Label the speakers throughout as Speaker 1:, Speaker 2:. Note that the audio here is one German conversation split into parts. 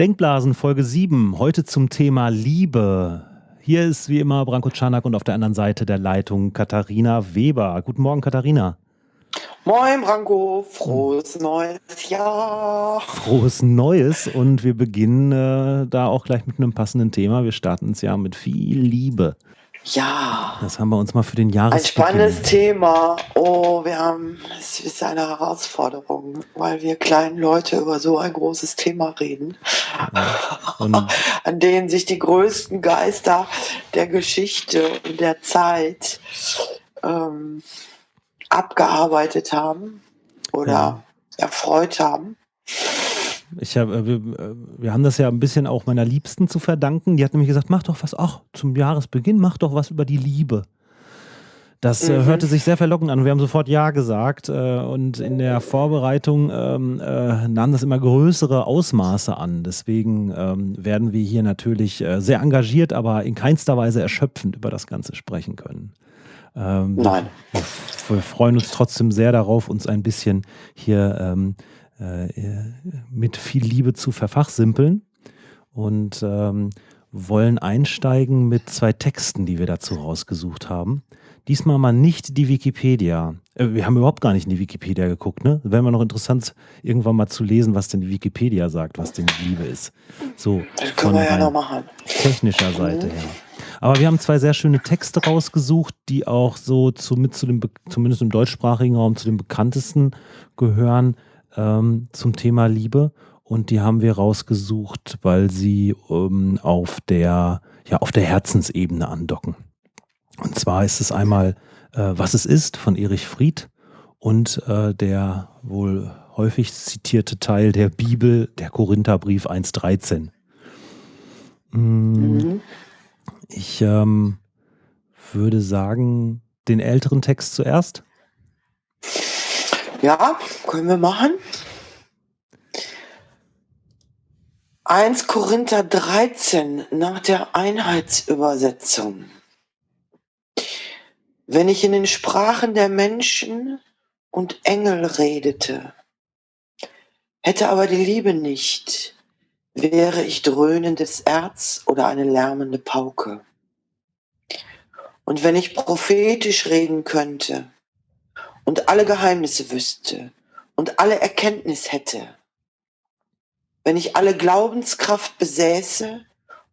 Speaker 1: Denkblasen Folge 7, heute zum Thema Liebe. Hier ist wie immer Branko Czanak und auf der anderen Seite der Leitung Katharina Weber. Guten Morgen, Katharina.
Speaker 2: Moin, Branko. Frohes neues Jahr.
Speaker 1: Frohes Neues und wir beginnen äh, da auch gleich mit einem passenden Thema. Wir starten ins Jahr mit viel Liebe.
Speaker 2: Ja.
Speaker 1: Das haben wir uns mal für den Jahresbeginn.
Speaker 2: Ein spannendes Thema. Oh, wir haben, es ist eine Herausforderung, weil wir kleinen Leute über so ein großes Thema reden, ja. an denen sich die größten Geister der Geschichte und der Zeit ähm, abgearbeitet haben oder ja. erfreut haben.
Speaker 1: Ich hab, äh, wir, äh, wir, haben das ja ein bisschen auch meiner Liebsten zu verdanken. Die hat nämlich gesagt, mach doch was, ach, zum Jahresbeginn, mach doch was über die Liebe. Das äh, mhm. hörte sich sehr verlockend an. Wir haben sofort Ja gesagt äh, und in der Vorbereitung ähm, äh, nahm das immer größere Ausmaße an. Deswegen ähm, werden wir hier natürlich sehr engagiert, aber in keinster Weise erschöpfend über das Ganze sprechen können.
Speaker 2: Ähm, Nein.
Speaker 1: Wir, wir, freuen uns trotzdem sehr darauf, uns ein bisschen hier ähm, äh, mit viel Liebe zu verfachsimpeln und ähm, wollen einsteigen mit zwei Texten, die wir dazu rausgesucht haben. Diesmal mal nicht die Wikipedia. Äh, wir haben überhaupt gar nicht in die Wikipedia geguckt, ne? Wäre mal noch interessant, irgendwann mal zu lesen, was denn die Wikipedia sagt, was denn Liebe ist. So,
Speaker 2: das können wir ja noch machen.
Speaker 1: Technischer Seite mhm. her. Aber wir haben zwei sehr schöne Texte rausgesucht, die auch so zu, mit zu dem, zumindest im deutschsprachigen Raum, zu den bekanntesten gehören ähm, zum Thema Liebe und die haben wir rausgesucht, weil sie ähm, auf, der, ja, auf der Herzensebene andocken. Und zwar ist es einmal äh, Was es ist von Erich Fried und äh, der wohl häufig zitierte Teil der Bibel, der Korintherbrief 1.13. Mm, mhm. Ich ähm, würde sagen, den älteren Text zuerst.
Speaker 2: Ja, können wir machen. 1 Korinther 13 nach der Einheitsübersetzung. Wenn ich in den Sprachen der Menschen und Engel redete, hätte aber die Liebe nicht, wäre ich dröhnendes Erz oder eine lärmende Pauke. Und wenn ich prophetisch reden könnte und alle Geheimnisse wüsste und alle Erkenntnis hätte, wenn ich alle Glaubenskraft besäße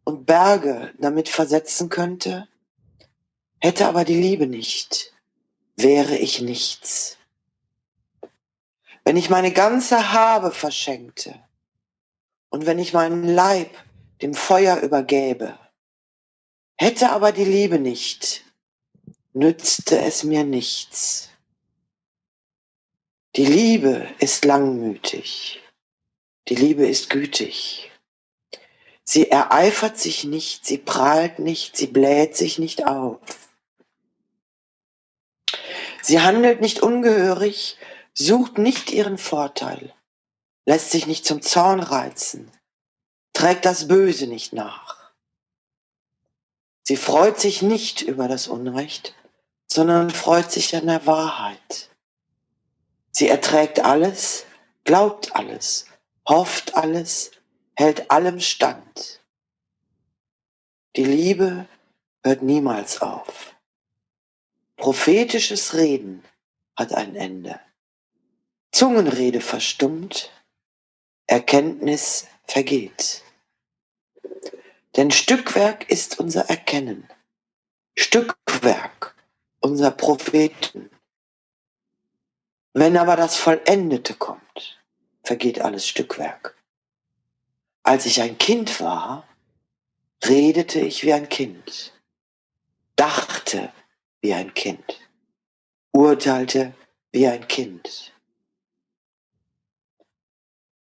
Speaker 2: und Berge damit versetzen könnte, hätte aber die Liebe nicht, wäre ich nichts. Wenn ich meine ganze Habe verschenkte und wenn ich meinen Leib dem Feuer übergäbe, hätte aber die Liebe nicht, nützte es mir nichts. Die Liebe ist langmütig. Die Liebe ist gütig. Sie ereifert sich nicht, sie prahlt nicht, sie bläht sich nicht auf. Sie handelt nicht ungehörig, sucht nicht ihren Vorteil, lässt sich nicht zum Zorn reizen, trägt das Böse nicht nach. Sie freut sich nicht über das Unrecht, sondern freut sich an der Wahrheit. Sie erträgt alles, glaubt alles, hofft alles, hält allem stand. Die Liebe hört niemals auf. Prophetisches Reden hat ein Ende. Zungenrede verstummt, Erkenntnis vergeht. Denn Stückwerk ist unser Erkennen, Stückwerk unser Propheten. Wenn aber das Vollendete kommt, vergeht alles Stückwerk. Als ich ein Kind war, redete ich wie ein Kind, dachte wie ein Kind, urteilte wie ein Kind.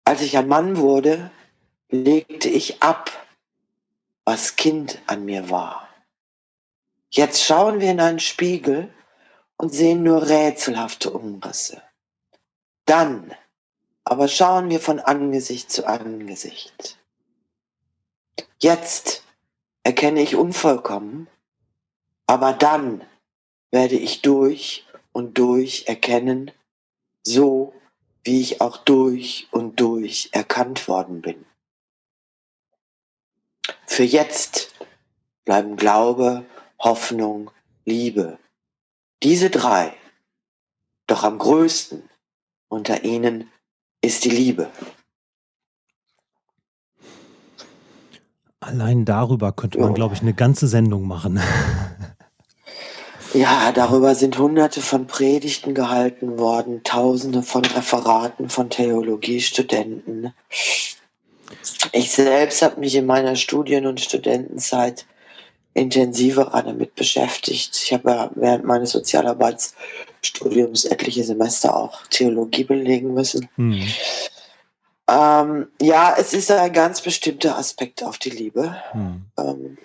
Speaker 2: Als ich ein Mann wurde, legte ich ab, was Kind an mir war. Jetzt schauen wir in einen Spiegel und sehen nur rätselhafte Umrisse. Dann aber schauen wir von Angesicht zu Angesicht. Jetzt erkenne ich unvollkommen, aber dann werde ich durch und durch erkennen, so wie ich auch durch und durch erkannt worden bin. für jetzt bleiben Glaube, Hoffnung, Liebe. Diese drei. Doch am größten unter ihnen ist die Liebe.
Speaker 1: Allein darüber könnte man, glaube ich, eine ganze Sendung machen.
Speaker 2: Ja, darüber sind hunderte von Predigten gehalten worden, tausende von Referaten von Theologiestudenten. Ich selbst habe mich in meiner Studien- und Studentenzeit intensiver damit beschäftigt. Ich habe ja während meines Sozialarbeitsstudiums etliche Semester auch Theologie belegen müssen. Hm. Ähm, ja, es ist ein ganz bestimmter Aspekt auf die Liebe. Hm. Ähm,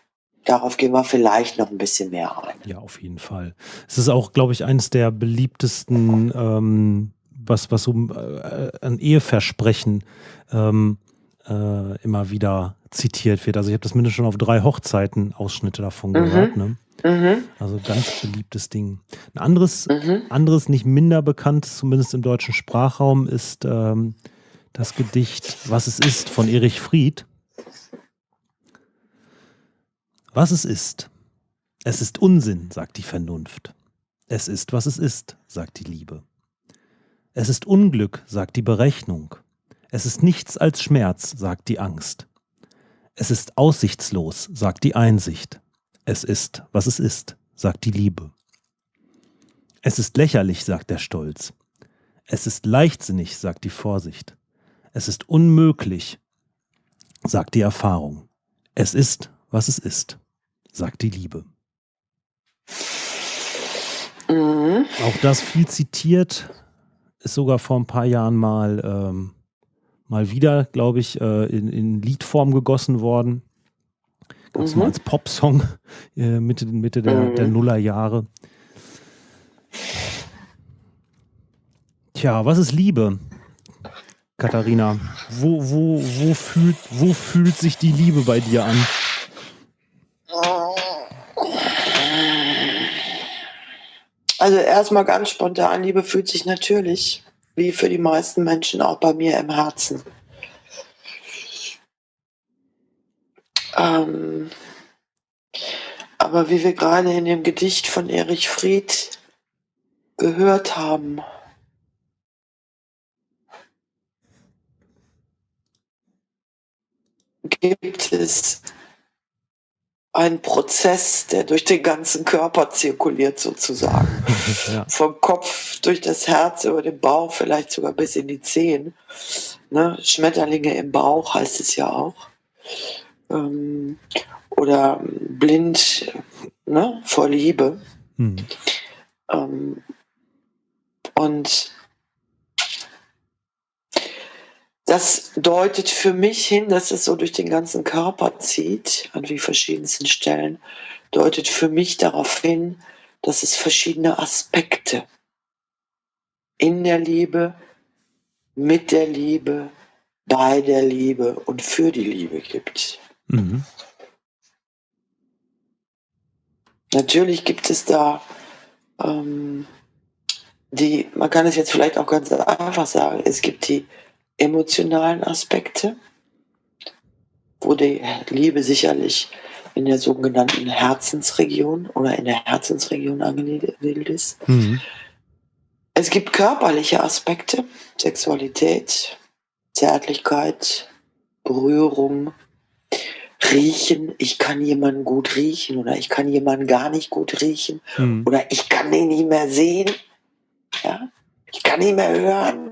Speaker 2: darauf gehen wir vielleicht noch ein bisschen mehr ein.
Speaker 1: Ja, auf jeden Fall. Es ist auch, glaube ich, eines der beliebtesten, ähm, was, was um äh, ein Eheversprechen ähm, äh, immer wieder zitiert wird. Also ich habe das mindestens schon auf drei Hochzeiten Ausschnitte davon mhm. gehört. Ne? Mhm. Also ganz beliebtes Ding. Ein anderes, mhm. anderes, nicht minder bekanntes, zumindest im deutschen Sprachraum, ist ähm, das Gedicht Was es ist von Erich Fried. Was es ist. Es ist Unsinn, sagt die Vernunft. Es ist, was es ist, sagt die Liebe. Es ist Unglück, sagt die Berechnung. Es ist nichts als Schmerz, sagt die Angst. Es ist aussichtslos, sagt die Einsicht. Es ist, was es ist, sagt die Liebe. Es ist lächerlich, sagt der Stolz. Es ist leichtsinnig, sagt die Vorsicht. Es ist unmöglich, sagt die Erfahrung. Es ist, was es ist, sagt die Liebe. Mhm. Auch das viel zitiert, ist sogar vor ein paar Jahren mal, ähm, mal wieder, glaube ich, äh, in, in Liedform gegossen worden. Gab es mhm. mal als Popsong äh, Mitte, Mitte der, mhm. der Nullerjahre. Tja, was ist Liebe? Katharina, wo, wo, wo, fühlt, wo fühlt sich die Liebe bei dir an?
Speaker 2: Also erstmal ganz spontan, Liebe fühlt sich natürlich, wie für die meisten Menschen, auch bei mir im Herzen. Ähm, aber wie wir gerade in dem Gedicht von Erich Fried gehört haben, gibt es ein Prozess, der durch den ganzen Körper zirkuliert sozusagen. ja. Vom Kopf durch das Herz, über den Bauch, vielleicht sogar bis in die Zehen. Ne? Schmetterlinge im Bauch heißt es ja auch. Ähm, oder blind ne? vor Liebe. Hm. Ähm, und das deutet für mich hin, dass es so durch den ganzen Körper zieht, an wie verschiedensten Stellen, deutet für mich darauf hin, dass es verschiedene Aspekte in der Liebe, mit der Liebe, bei der Liebe und für die Liebe gibt. Mhm. Natürlich gibt es da ähm, die, man kann es jetzt vielleicht auch ganz einfach sagen, es gibt die emotionalen Aspekte, wo die Liebe sicherlich in der sogenannten Herzensregion oder in der Herzensregion angesiedelt ist. Mhm. Es gibt körperliche Aspekte, Sexualität, Zärtlichkeit, Berührung, Riechen. Ich kann jemanden gut riechen oder ich kann jemanden gar nicht gut riechen mhm. oder ich kann den nicht mehr sehen. Ja? Ich kann ihn mehr hören.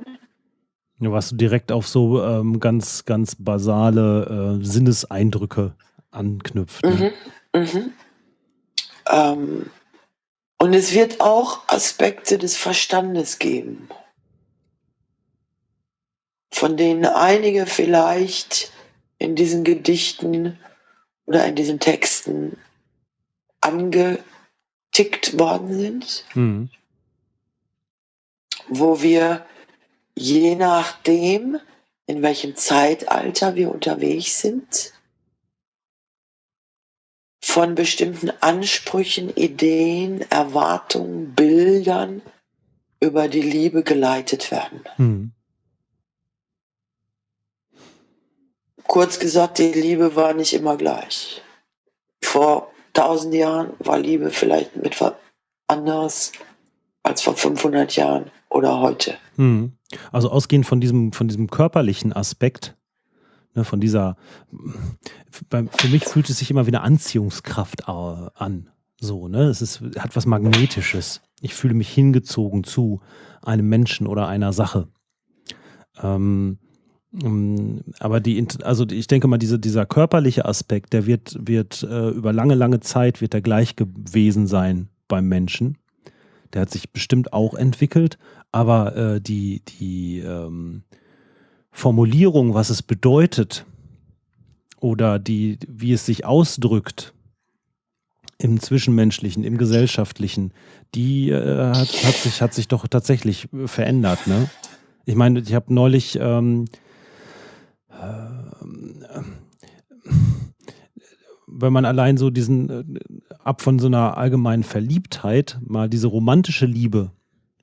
Speaker 1: Was du direkt auf so ähm, ganz, ganz basale äh, Sinneseindrücke anknüpft. Ne? Mhm, mhm.
Speaker 2: Ähm, und es wird auch Aspekte des Verstandes geben, von denen einige vielleicht in diesen Gedichten oder in diesen Texten angetickt worden sind, mhm. wo wir je nachdem, in welchem Zeitalter wir unterwegs sind, von bestimmten Ansprüchen, Ideen, Erwartungen, Bildern über die Liebe geleitet werden. Hm. kurz gesagt, die Liebe war nicht immer gleich. Vor tausend Jahren war Liebe vielleicht etwas anderes als vor 500 Jahren oder heute.
Speaker 1: Hm. Also ausgehend von diesem, von diesem körperlichen Aspekt, ne, von dieser, für mich fühlt es sich immer wie eine Anziehungskraft an. So, ne? Es ist, hat was Magnetisches. Ich fühle mich hingezogen zu einem Menschen oder einer Sache. Ähm, ähm aber die, also ich denke mal, diese, dieser körperliche Aspekt, der wird, wird äh, über lange, lange Zeit wird der gleich gewesen sein beim Menschen. Der hat sich bestimmt auch entwickelt, aber äh, die, die ähm, Formulierung, was es bedeutet oder die, wie es sich ausdrückt, im Zwischenmenschlichen, im Gesellschaftlichen, die äh, hat, hat, sich, hat sich doch tatsächlich verändert. Ne? Ich meine, ich habe neulich ähm, äh, wenn man allein so diesen, äh, ab von so einer allgemeinen Verliebtheit, mal diese romantische Liebe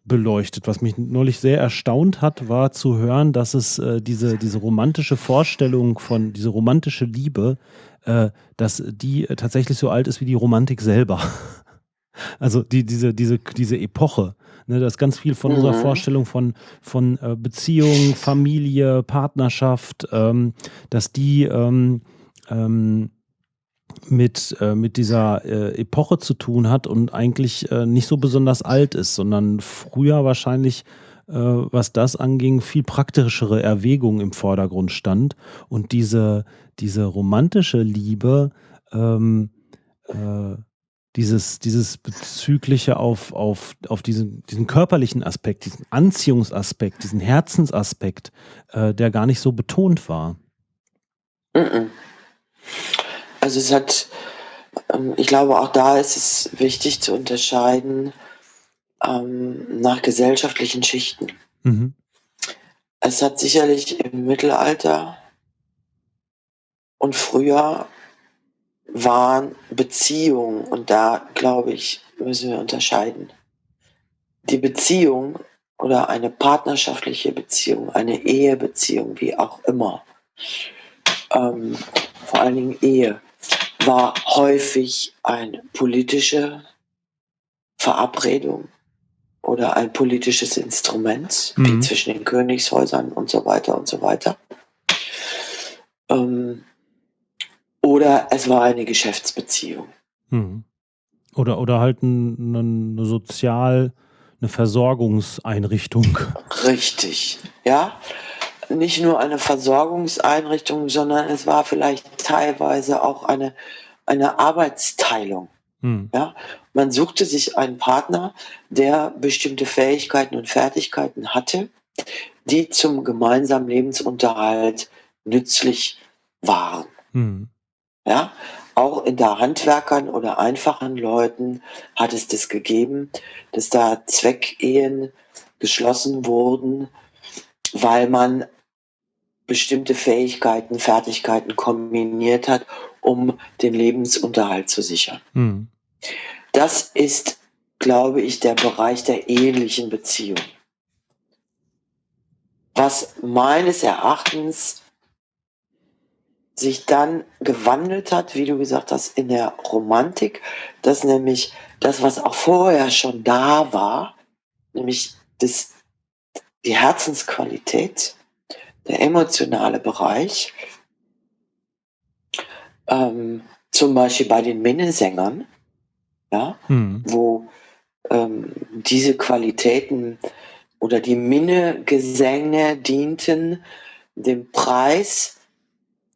Speaker 1: beleuchtet. Was mich neulich sehr erstaunt hat, war zu hören, dass es äh, diese, diese romantische Vorstellung von, diese romantische Liebe, äh, dass die tatsächlich so alt ist wie die Romantik selber. Also die, diese, diese, diese Epoche. Ne, das ist ganz viel von mhm. unserer Vorstellung von, von äh, Beziehung, Familie, Partnerschaft, ähm, dass die ähm, ähm, mit, äh, mit dieser äh, Epoche zu tun hat und eigentlich äh, nicht so besonders alt ist, sondern früher wahrscheinlich, äh, was das anging, viel praktischere Erwägungen im Vordergrund stand. Und diese, diese romantische Liebe, ähm, äh, dieses, dieses bezügliche auf, auf, auf diesen, diesen körperlichen Aspekt, diesen Anziehungsaspekt, diesen Herzensaspekt, äh, der gar nicht so betont war.
Speaker 2: Mm -mm. Also es hat, ähm, ich glaube, auch da ist es wichtig zu unterscheiden ähm, nach gesellschaftlichen Schichten. Mhm. Es hat sicherlich im Mittelalter und früher waren Beziehungen, und da glaube ich, müssen wir unterscheiden. Die Beziehung oder eine partnerschaftliche Beziehung, eine Ehebeziehung, wie auch immer, ähm, vor allen Dingen Ehe, war häufig eine politische Verabredung oder ein politisches Instrument, mhm. wie zwischen den Königshäusern und so weiter und so weiter. Ähm, oder es war eine Geschäftsbeziehung.
Speaker 1: Mhm. Oder, oder halt eine, eine sozial, eine Versorgungseinrichtung.
Speaker 2: Richtig, ja nicht nur eine Versorgungseinrichtung, sondern es war vielleicht teilweise auch eine, eine Arbeitsteilung. Hm. Ja, man suchte sich einen Partner, der bestimmte Fähigkeiten und Fertigkeiten hatte, die zum gemeinsamen Lebensunterhalt nützlich waren. Hm. Ja, auch in der Handwerkern oder einfachen Leuten hat es das gegeben, dass da Zweckehen geschlossen wurden, weil man bestimmte Fähigkeiten, Fertigkeiten kombiniert hat, um den Lebensunterhalt zu sichern. Mhm. Das ist, glaube ich, der Bereich der ehelichen Beziehung. Was meines Erachtens sich dann gewandelt hat, wie du gesagt hast, in der Romantik, dass nämlich das, was auch vorher schon da war, nämlich das, die Herzensqualität, der emotionale Bereich, ähm, zum Beispiel bei den Minnesängern, ja, hm. wo ähm, diese Qualitäten oder die Minnegesänge dienten dem Preis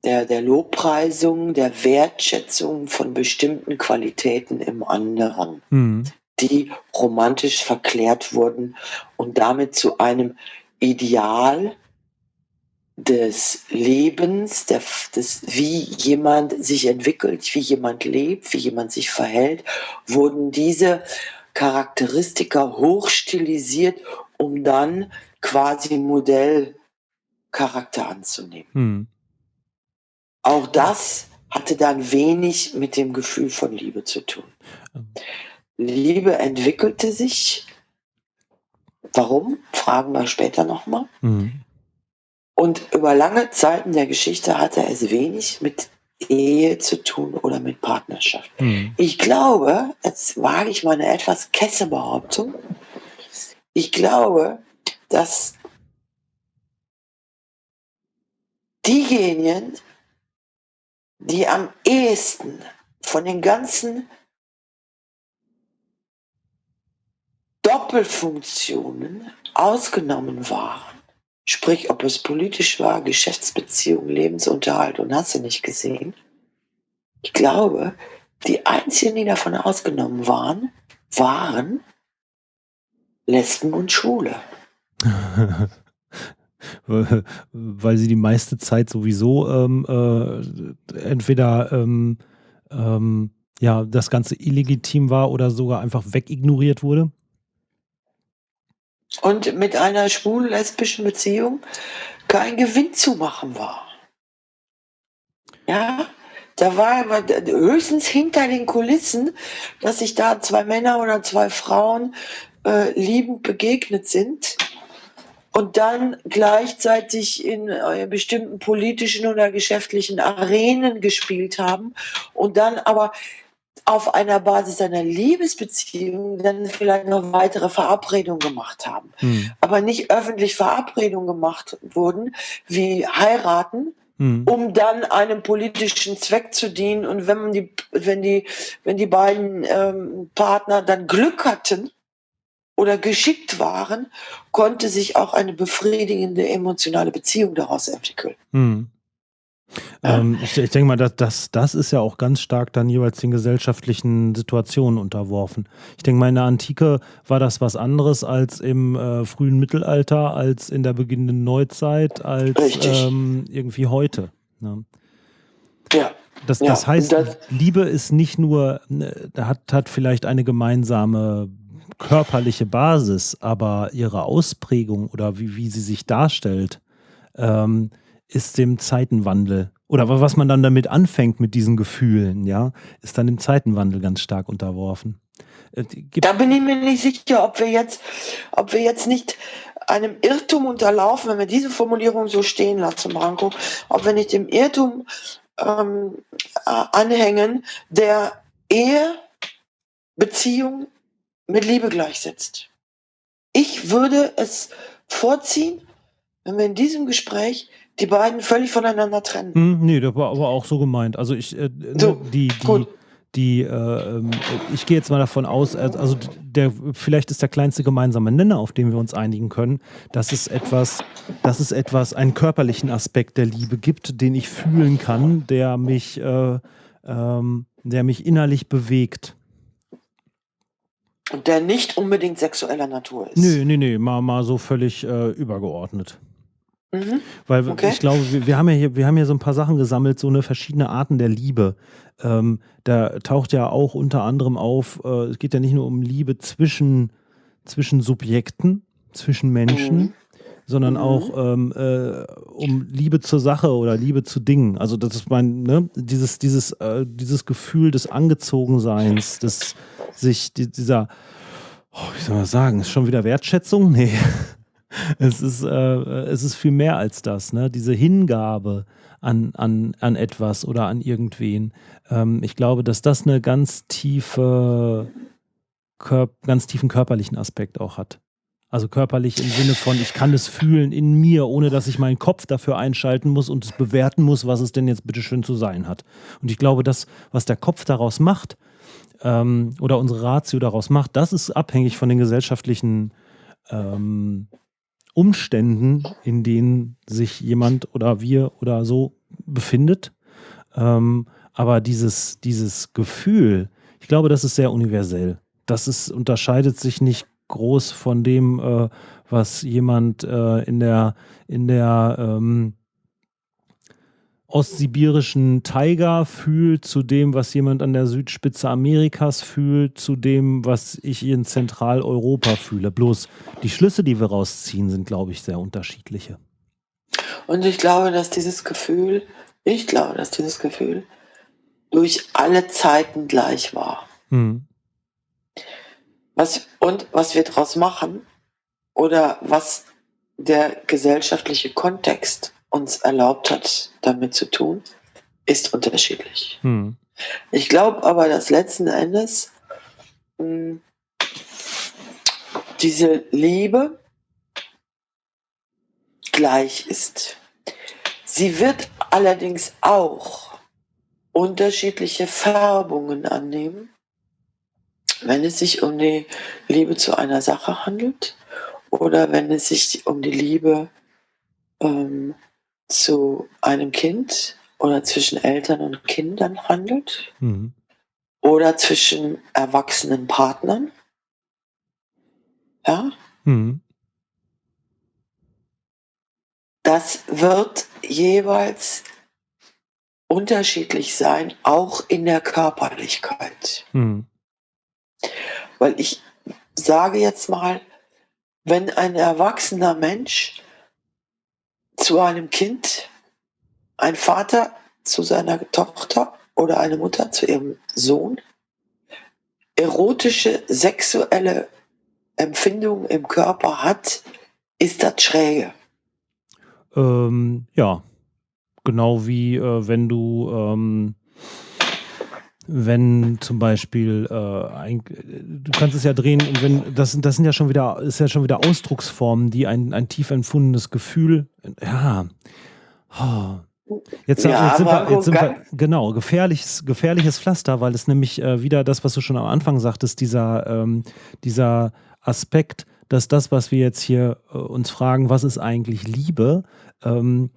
Speaker 2: der, der Lobpreisung, der Wertschätzung von bestimmten Qualitäten im anderen, hm. die romantisch verklärt wurden und damit zu einem Ideal des Lebens, der, des, wie jemand sich entwickelt, wie jemand lebt, wie jemand sich verhält, wurden diese Charakteristika hochstilisiert, um dann quasi Modellcharakter anzunehmen. Hm. Auch das hatte dann wenig mit dem Gefühl von Liebe zu tun. Liebe entwickelte sich. Warum? Fragen wir später nochmal. Mhm Und über lange Zeiten der Geschichte hatte es wenig mit Ehe zu tun oder mit Partnerschaft. Mhm. Ich glaube, jetzt wage ich mal eine etwas kesse Behauptung, ich glaube, dass diejenigen, die am ehesten von den ganzen Doppelfunktionen ausgenommen waren, sprich ob es politisch war, Geschäftsbeziehungen, Lebensunterhalt und hast du nicht gesehen, ich glaube, die einzigen, die davon ausgenommen waren, waren Lesben und Schwule.
Speaker 1: Weil sie die meiste Zeit sowieso ähm, äh, entweder ähm, ähm, ja, das Ganze illegitim war oder sogar einfach wegignoriert wurde?
Speaker 2: Und mit einer schwul-lesbischen Beziehung kein Gewinn zu machen war. Ja, da war höchstens hinter den Kulissen, dass sich da zwei Männer oder zwei Frauen äh, liebend begegnet sind und dann gleichzeitig in äh, bestimmten politischen oder geschäftlichen Arenen gespielt haben und dann aber auf einer Basis einer Liebesbeziehung dann vielleicht noch weitere Verabredungen gemacht haben. Hm. Aber nicht öffentlich Verabredungen gemacht wurden, wie heiraten, hm. um dann einem politischen Zweck zu dienen. Und wenn die, wenn die, wenn die beiden ähm, Partner dann Glück hatten, oder geschickt waren, konnte sich auch eine befriedigende emotionale Beziehung daraus entwickeln. Hm.
Speaker 1: Ja. Ähm, ich, ich, denke mal, dass, das, das ist ja auch ganz stark dann jeweils den gesellschaftlichen Situationen unterworfen. Ich denke mal, in der Antike war das was anderes als im äh, frühen Mittelalter, als in der beginnenden Neuzeit, als ähm, irgendwie heute. Ne? Ja. Das, ja. das heißt, das, Liebe ist nicht nur, äh, hat, hat vielleicht eine gemeinsame körperliche Basis, aber ihre Ausprägung oder wie, wie sie sich darstellt, ähm, ist dem Zeitenwandel oder was man dann damit anfängt mit diesen Gefühlen, ja, ist dann dem Zeitenwandel ganz stark unterworfen.
Speaker 2: Äh, da bin ich mir nicht sicher, ob wir jetzt, ob wir jetzt nicht einem Irrtum unterlaufen, wenn wir diese Formulierung so stehen lassen, Branko, ob wir nicht dem Irrtum ähm, anhängen, der Ehe, Beziehung mit Liebe gleichsetzt. Ich würde es vorziehen, wenn wir in diesem Gespräch die beiden völlig voneinander trennen.
Speaker 1: Hm, nee, das war aber auch so gemeint. Also ich, äh, so, die, die, die, äh, ähm, ich gehe jetzt mal davon aus, also der, vielleicht ist der kleinste gemeinsame Nenner, auf den wir uns einigen können, dass es etwas, dass es etwas, einen körperlichen Aspekt der Liebe gibt, den ich fühlen kann, der mich, äh, ähm, der mich innerlich bewegt.
Speaker 2: Und der nicht unbedingt sexueller Natur ist.
Speaker 1: Nee, nee, nee, mal, mal so völlig äh, übergeordnet. Mhm. Weil okay. ich glaube, wir, wir, haben ja hier, wir haben ja so ein paar Sachen gesammelt, so eine verschiedene Arten der Liebe. Ähm, da taucht ja auch unter anderem auf, äh, es geht ja nicht nur um Liebe zwischen, zwischen Subjekten, zwischen Menschen, mhm. sondern mhm. auch ähm, äh, um Liebe zur Sache oder Liebe zu Dingen. Also das ist mein, ne, dieses, dieses, äh, dieses Gefühl des Angezogenseins, des sich die, dieser, oh, wie soll man sagen, ist schon wieder Wertschätzung? Nee. Es ist, äh, es ist viel mehr als das, ne? Diese Hingabe an, an, an etwas oder an irgendwen. Ähm, ich glaube, dass das eine ganz tiefe, ganz tiefen körperlichen Aspekt auch hat. Also körperlich im Sinne von, ich kann es fühlen in mir, ohne dass ich meinen Kopf dafür einschalten muss und es bewerten muss, was es denn jetzt bitteschön zu sein hat. Und ich glaube, das, was der Kopf daraus macht, ähm, oder unsere Ratio daraus macht, das ist abhängig von den gesellschaftlichen ähm, Umständen, in denen sich jemand oder wir oder so befindet. Ähm, aber dieses, dieses Gefühl, ich glaube, das ist sehr universell. Das ist, unterscheidet sich nicht groß von dem, äh, was jemand äh, in der, in der ähm, ostsibirischen Tiger fühlt, zu dem, was jemand an der Südspitze Amerikas fühlt, zu dem, was ich in Zentraleuropa fühle. Bloß die Schlüsse, die wir rausziehen, sind, glaube ich, sehr unterschiedliche.
Speaker 2: Und ich glaube, dass dieses Gefühl, ich glaube, dass dieses Gefühl durch alle Zeiten gleich war. Hm. Was, und was wir daraus machen oder was der gesellschaftliche Kontext uns erlaubt hat, damit zu tun, ist unterschiedlich. Hm. Ich glaube aber, dass letzten Endes mh, hm, diese Liebe gleich ist. Sie wird allerdings auch unterschiedliche Färbungen annehmen, wenn es sich um die Liebe zu einer Sache handelt oder wenn es sich um die Liebe ähm, zu einem Kind oder zwischen Eltern und Kindern handelt mhm. oder zwischen erwachsenen Partnern. Ja. Mhm. Das wird jeweils unterschiedlich sein, auch in der Körperlichkeit. Mhm. Weil ich sage jetzt mal, wenn ein erwachsener Mensch zu einem Kind, ein Vater zu seiner Tochter oder eine Mutter zu ihrem Sohn, erotische, sexuelle Empfindungen im Körper hat, ist das schräge.
Speaker 1: Ähm, ja, genau wie äh, wenn du ähm, wenn zum Beispiel äh, ein, du kannst es ja drehen und wenn das, das sind ja schon wieder ist ja schon wieder Ausdrucksformen, die ein, ein tief empfundenes Gefühl ja oh. Jetzt, ja, jetzt, sind wir, jetzt sind wir, genau, gefährliches, gefährliches Pflaster, weil es nämlich äh, wieder das, was du schon am Anfang sagtest, dieser, ähm, dieser Aspekt, dass das, was wir jetzt hier äh, uns fragen, was ist eigentlich Liebe, ähm,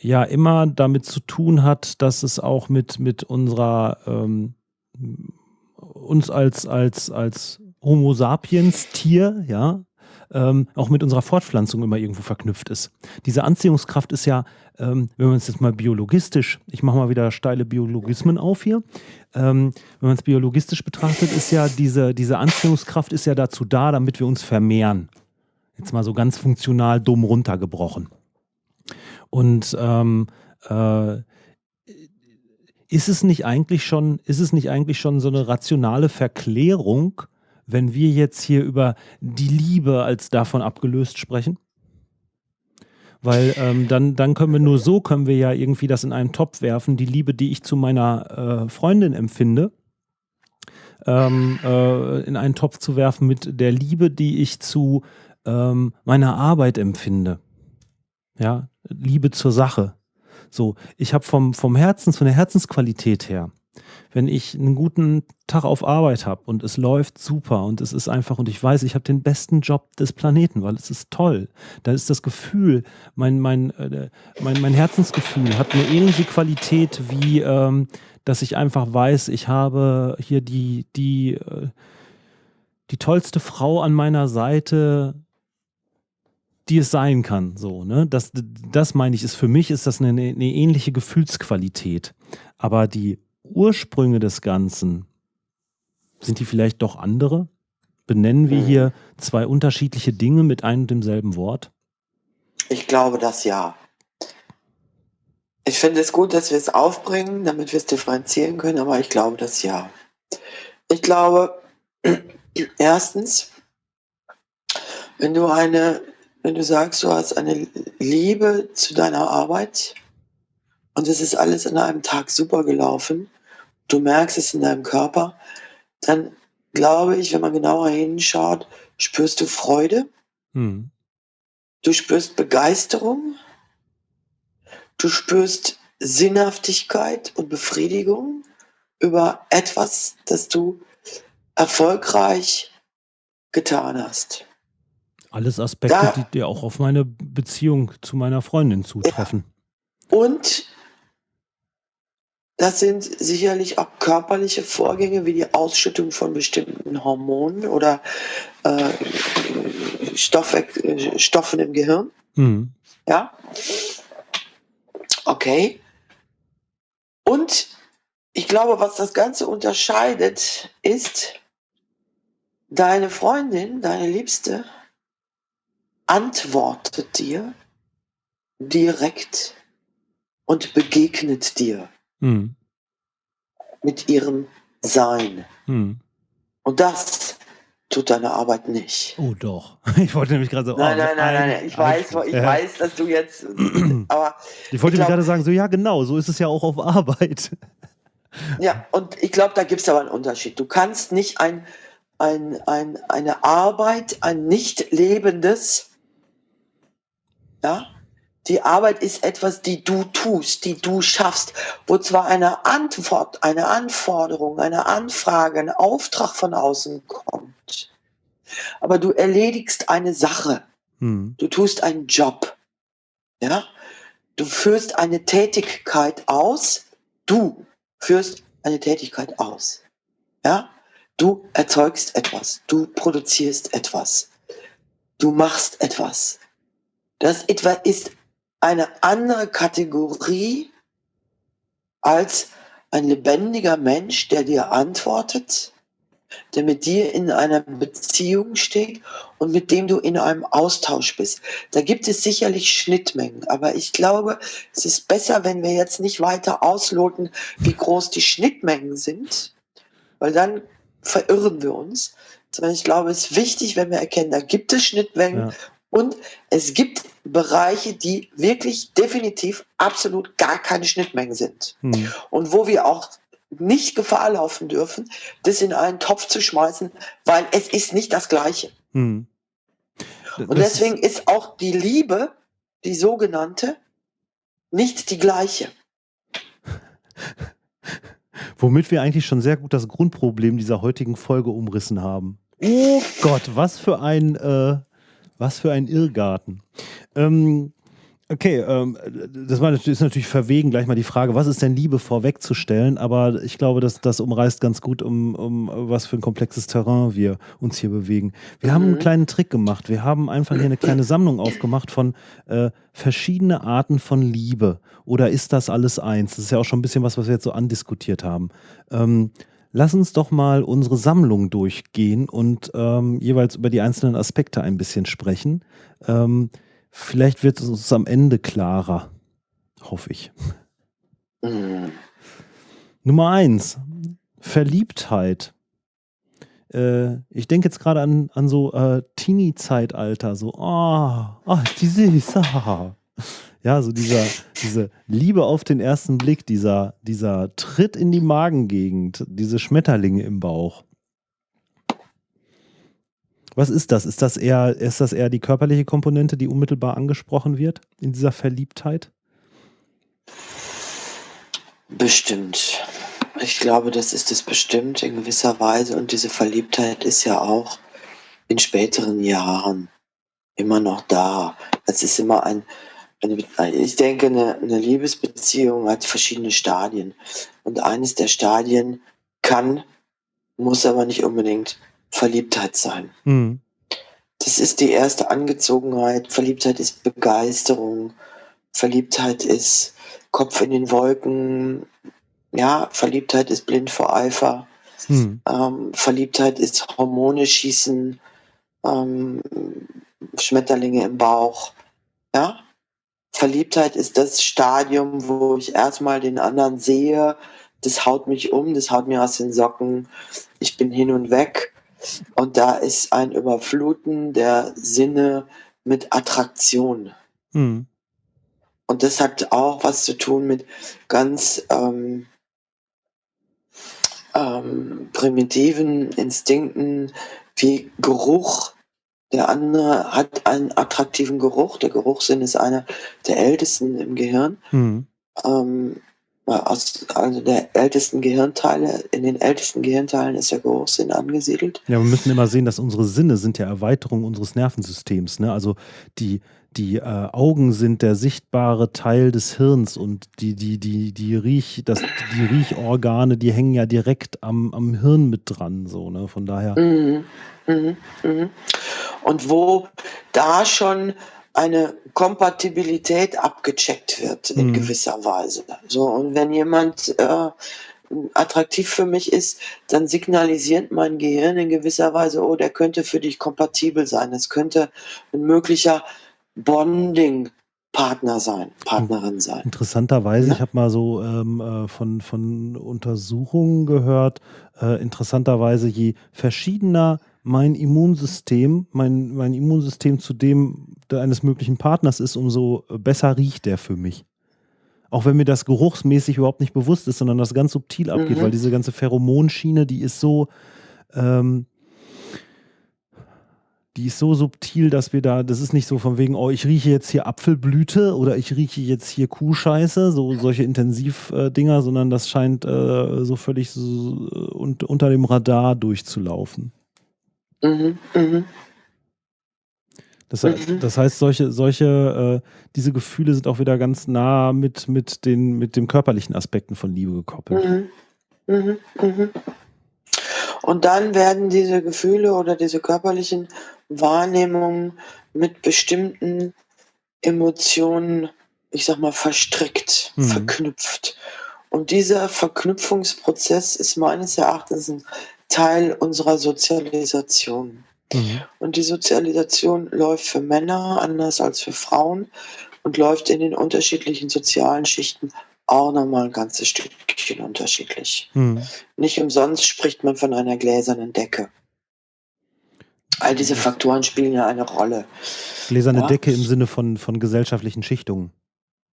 Speaker 1: ja immer damit zu tun hat, dass es auch mit, mit unserer, ähm, uns als, als, als Homo sapiens Tier, ja, ähm, auch mit unserer Fortpflanzung immer irgendwo verknüpft ist. Diese Anziehungskraft ist ja, ähm, wenn man es jetzt mal biologistisch, ich mache mal wieder steile Biologismen auf hier, ähm, wenn man es biologistisch betrachtet, ist ja diese, diese Anziehungskraft ist ja dazu da, damit wir uns vermehren. Jetzt mal so ganz funktional dumm runtergebrochen. Und ähm, äh, ist es nicht eigentlich schon, ist es nicht eigentlich schon so eine rationale Verklärung, wenn wir jetzt hier über die Liebe als davon abgelöst sprechen? Weil ähm, dann, dann können wir nur so, können wir ja irgendwie das in einen Topf werfen, die Liebe, die ich zu meiner äh, Freundin empfinde, ähm, äh, in einen Topf zu werfen mit der Liebe, die ich zu ähm, meiner Arbeit empfinde. Ja, Liebe zur Sache. So, ich habe vom, vom Herzens, von der Herzensqualität her, wenn ich einen guten Tag auf Arbeit habe und es läuft super und es ist einfach und ich weiß, ich habe den besten Job des Planeten, weil es ist toll. Da ist das Gefühl, mein, mein, äh, mein, mein Herzensgefühl hat eine ähnliche Qualität wie, ähm, dass ich einfach weiß, ich habe hier die, die, äh, die tollste Frau an meiner Seite, die es sein kann. So, ne? das, das meine ich, ist für mich ist das eine, eine ähnliche Gefühlsqualität. Aber die Ursprünge des Ganzen, sind die vielleicht doch andere? Benennen wir hm. hier zwei unterschiedliche Dinge mit einem und demselben Wort?
Speaker 2: Ich glaube das ja. Ich finde es gut, dass wir es aufbringen, damit wir es differenzieren können, aber ich glaube das ja. Ich glaube, erstens, wenn du eine wenn du sagst, du hast eine Liebe zu deiner Arbeit und es ist alles in einem Tag super gelaufen, du merkst es in deinem Körper, dann glaube ich, wenn man genauer hinschaut, spürst du Freude, hm. du spürst Begeisterung, du spürst Sinnhaftigkeit und Befriedigung über etwas, das du erfolgreich getan hast.
Speaker 1: Alles Aspekte, da, die, die auch auf meine Beziehung zu meiner Freundin zutreffen.
Speaker 2: Ja. Und das sind sicherlich auch körperliche Vorgänge wie die Ausschüttung von bestimmten Hormonen oder äh, Stoffe, Stoffen im Gehirn. Mhm. Ja. Okay. Und ich glaube, was das Ganze unterscheidet, ist, deine Freundin, deine Liebste, antwortet dir direkt und begegnet dir hm. mit ihrem Sein. Hm. Und das tut deine Arbeit nicht.
Speaker 1: Oh doch. Ich wollte nämlich gerade so.
Speaker 2: Nein,
Speaker 1: oh,
Speaker 2: nein, nein, nein, nein. Ich weiß, ich ja. weiß, dass du jetzt.
Speaker 1: Aber ich wollte ich gerade sagen, so ja, genau, so ist es ja auch auf Arbeit.
Speaker 2: Ja, und ich glaube, da gibt es aber einen Unterschied. Du kannst nicht ein, ein, ein, eine Arbeit, ein nicht lebendes, ja, die Arbeit ist etwas, die du tust, die du schaffst, wo zwar eine Antwort, eine Anforderung, eine Anfrage, ein Auftrag von außen kommt, aber du erledigst eine Sache. Hm. Du tust einen Job. Ja? Du führst eine Tätigkeit aus. Du führst eine Tätigkeit aus. Ja? Du erzeugst etwas. Du produzierst etwas. Du machst etwas. Das etwa ist eine andere Kategorie als ein lebendiger Mensch, der dir antwortet, der mit dir in einer Beziehung steht und mit dem du in einem Austausch bist. Da gibt es sicherlich Schnittmengen, aber ich glaube, es ist besser, wenn wir jetzt nicht weiter ausloten, wie groß die Schnittmengen sind, weil dann verirren wir uns. Sondern ich glaube, es ist wichtig, wenn wir erkennen, da gibt es Schnittmengen ja. Und es gibt Bereiche, die wirklich definitiv absolut gar keine Schnittmengen sind. Hm. Und wo wir auch nicht Gefahr laufen dürfen, das in einen Topf zu schmeißen, weil es ist nicht das Gleiche. Hm. Und deswegen ist auch die Liebe, die sogenannte, nicht die gleiche.
Speaker 1: Womit wir eigentlich schon sehr gut das Grundproblem dieser heutigen Folge umrissen haben. Oh Gott, was für ein, äh, was für ein Irrgarten. Ähm, Okay, ähm, das war, ist natürlich verwegen, gleich mal die Frage, was ist denn Liebe vorwegzustellen? Aber ich glaube, dass das umreißt ganz gut, um, um was für ein komplexes Terrain wir uns hier bewegen. Wir mhm. haben einen mhm. kleinen Trick gemacht. Wir haben einfach hier eine kleine Sammlung aufgemacht von äh, verschiedene Arten von Liebe. Oder ist das alles eins? Das ist ja auch schon ein bisschen was, was wir jetzt so andiskutiert haben. Ähm, lass uns doch mal unsere Sammlung durchgehen und ähm, jeweils über die einzelnen Aspekte ein bisschen sprechen. Ähm, Vielleicht wird es uns am Ende klarer. Hoffe ich. Mhm. Nummer eins. Verliebtheit. Äh, ich denke jetzt gerade an, an so äh, Teenie-Zeitalter. So, oh, oh, ist die süß. Ah. Ja, so dieser, diese Liebe auf den ersten Blick, dieser, dieser Tritt in die Magengegend, diese Schmetterlinge im Bauch. Was ist das? Ist das eher, ist das eher die körperliche Komponente, die unmittelbar angesprochen wird in dieser Verliebtheit?
Speaker 2: Bestimmt. Ich glaube, das ist es bestimmt in gewisser Weise. Und diese Verliebtheit ist ja auch in späteren Jahren immer noch da. Es ist immer ein, ich denke, eine, eine Liebesbeziehung hat verschiedene Stadien. Und eines der Stadien kann, muss aber nicht unbedingt Verliebtheit sein. Mhm. Das ist die erste Angezogenheit. Verliebtheit ist Begeisterung. Verliebtheit ist Kopf in den Wolken. Ja, Verliebtheit ist blind vor Eifer. Mhm. Ähm, Verliebtheit ist Hormone schießen, ähm, Schmetterlinge im Bauch. Ja, Verliebtheit ist das Stadium, wo ich erstmal den anderen sehe, das haut mich um, das haut mir aus den Socken, ich bin hin und weg. Und da ist ein Überfluten der Sinne mit Attraktion. Mhm. Und das hat auch was zu tun mit ganz ähm, ähm, primitiven Instinkten wie Geruch. Der andere hat einen attraktiven Geruch. Der Geruchssinn ist einer der ältesten im Gehirn. Mhm. Ähm, aus also der ältesten Gehirnteile, in den ältesten Gehirnteilen ist der Geruchssinn angesiedelt.
Speaker 1: Ja, wir müssen immer sehen, dass unsere Sinne sind ja Erweiterung unseres Nervensystems. Ne? Also die, die äh, Augen sind der sichtbare Teil des Hirns und die, die, die, die, Riech, das, die Riechorgane, die hängen ja direkt am, am Hirn mit dran. So, ne? Von daher. Mhm,
Speaker 2: mh, mh. Und wo da schon eine Kompatibilität abgecheckt wird in mhm. gewisser Weise. So, und wenn jemand äh, attraktiv für mich ist, dann signalisiert mein Gehirn in gewisser Weise, oh, der könnte für dich kompatibel sein. Es könnte ein möglicher Bonding Partner sein, Partnerin sein.
Speaker 1: Interessanterweise, ja? ich habe mal so ähm, äh, von, von Untersuchungen gehört, äh, interessanterweise, je verschiedener mein Immunsystem, mein, mein Immunsystem zu dem eines möglichen Partners ist, umso besser riecht der für mich. Auch wenn mir das geruchsmäßig überhaupt nicht bewusst ist, sondern das ganz subtil abgeht, mhm. weil diese ganze Pheromonschiene, die ist so, ähm, die ist so subtil, dass wir da, das ist nicht so von wegen, oh, ich rieche jetzt hier Apfelblüte oder ich rieche jetzt hier Kuhscheiße, so solche Intensivdinger, äh, sondern das scheint äh, so völlig so, uh, unter dem Radar durchzulaufen. Mhm, mhm. Das, mhm. das, heißt, solche, solche, äh, diese Gefühle sind auch wieder ganz nah mit, mit, den, mit den körperlichen Aspekten von Liebe gekoppelt. Mhm.
Speaker 2: mhm. Und dann werden diese Gefühle oder diese körperlichen Wahrnehmungen mit bestimmten Emotionen, ich sag mal, verstrickt, mhm. verknüpft. Und dieser Verknüpfungsprozess ist meines Erachtens ein Teil unserer Sozialisation. Mhm. Und die Sozialisation läuft für Männer anders als für Frauen und läuft in den unterschiedlichen sozialen Schichten auch nochmal ein ganzes Stückchen unterschiedlich. Mhm. Nicht umsonst spricht man von einer gläsernen Decke. All diese Faktoren spielen ja eine Rolle.
Speaker 1: Gläserne ja. Decke im Sinne von, von gesellschaftlichen Schichtungen.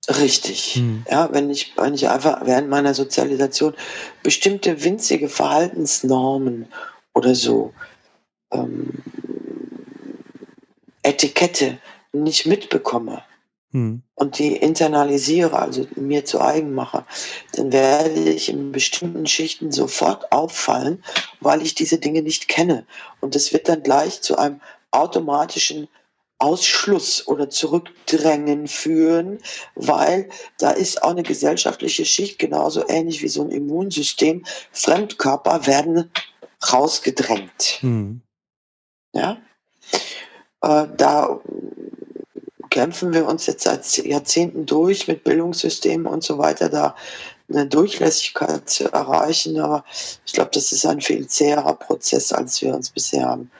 Speaker 2: Richtig. Mhm. Ja, wenn ich, wenn ich einfach während meiner Sozialisation bestimmte winzige Verhaltensnormen oder so ähm, Etikette nicht mitbekomme, hm. und die internalisiere, also mir zu eigen mache, dann werde ich in bestimmten Schichten sofort auffallen, weil ich diese Dinge nicht kenne. Und das wird dann gleich zu einem automatischen Ausschluss oder Zurückdrängen führen, weil da ist auch eine gesellschaftliche Schicht, genauso ähnlich wie so ein Immunsystem. Fremdkörper werden rausgedrängt. Hm. Ja? Äh, da kämpfen wir uns jetzt seit Jahrzehnten durch mit Bildungssystemen und so weiter, da eine Durchlässigkeit zu erreichen. Aber ich glaube, das ist ein viel zäherer Prozess, als wir uns bisher haben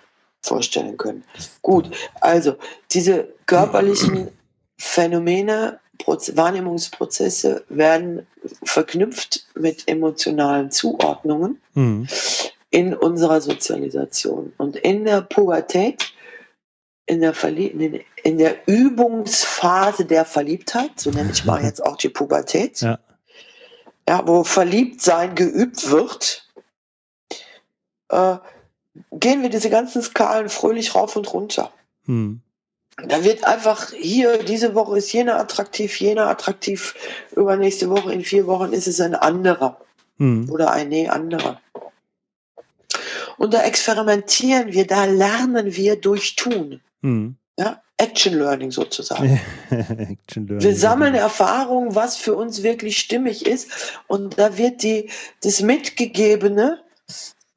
Speaker 2: vorstellen können. Gut, also diese körperlichen Phänomene, Wahrnehmungsprozesse werden verknüpft mit emotionalen Zuordnungen mhm. in unserer Sozialisation. Und in der Pubertät in der, in der Übungsphase der Verliebtheit, so nenne ich mal jetzt auch die Pubertät, ja. ja wo Verliebtsein geübt wird, äh, gehen wir diese ganzen Skalen fröhlich rauf und runter. Hm. Da wird einfach hier, diese Woche ist jener attraktiv, jener attraktiv, übernächste Woche, in vier Wochen ist es ein anderer. Hm. Oder ein nee, anderer. Und da experimentieren wir, da lernen wir durch Tun. Mhm. Ja, Action Learning sozusagen. Action Learning. Wir sammeln Erfahrungen, was für uns wirklich stimmig ist. Und da wird die, das Mitgegebene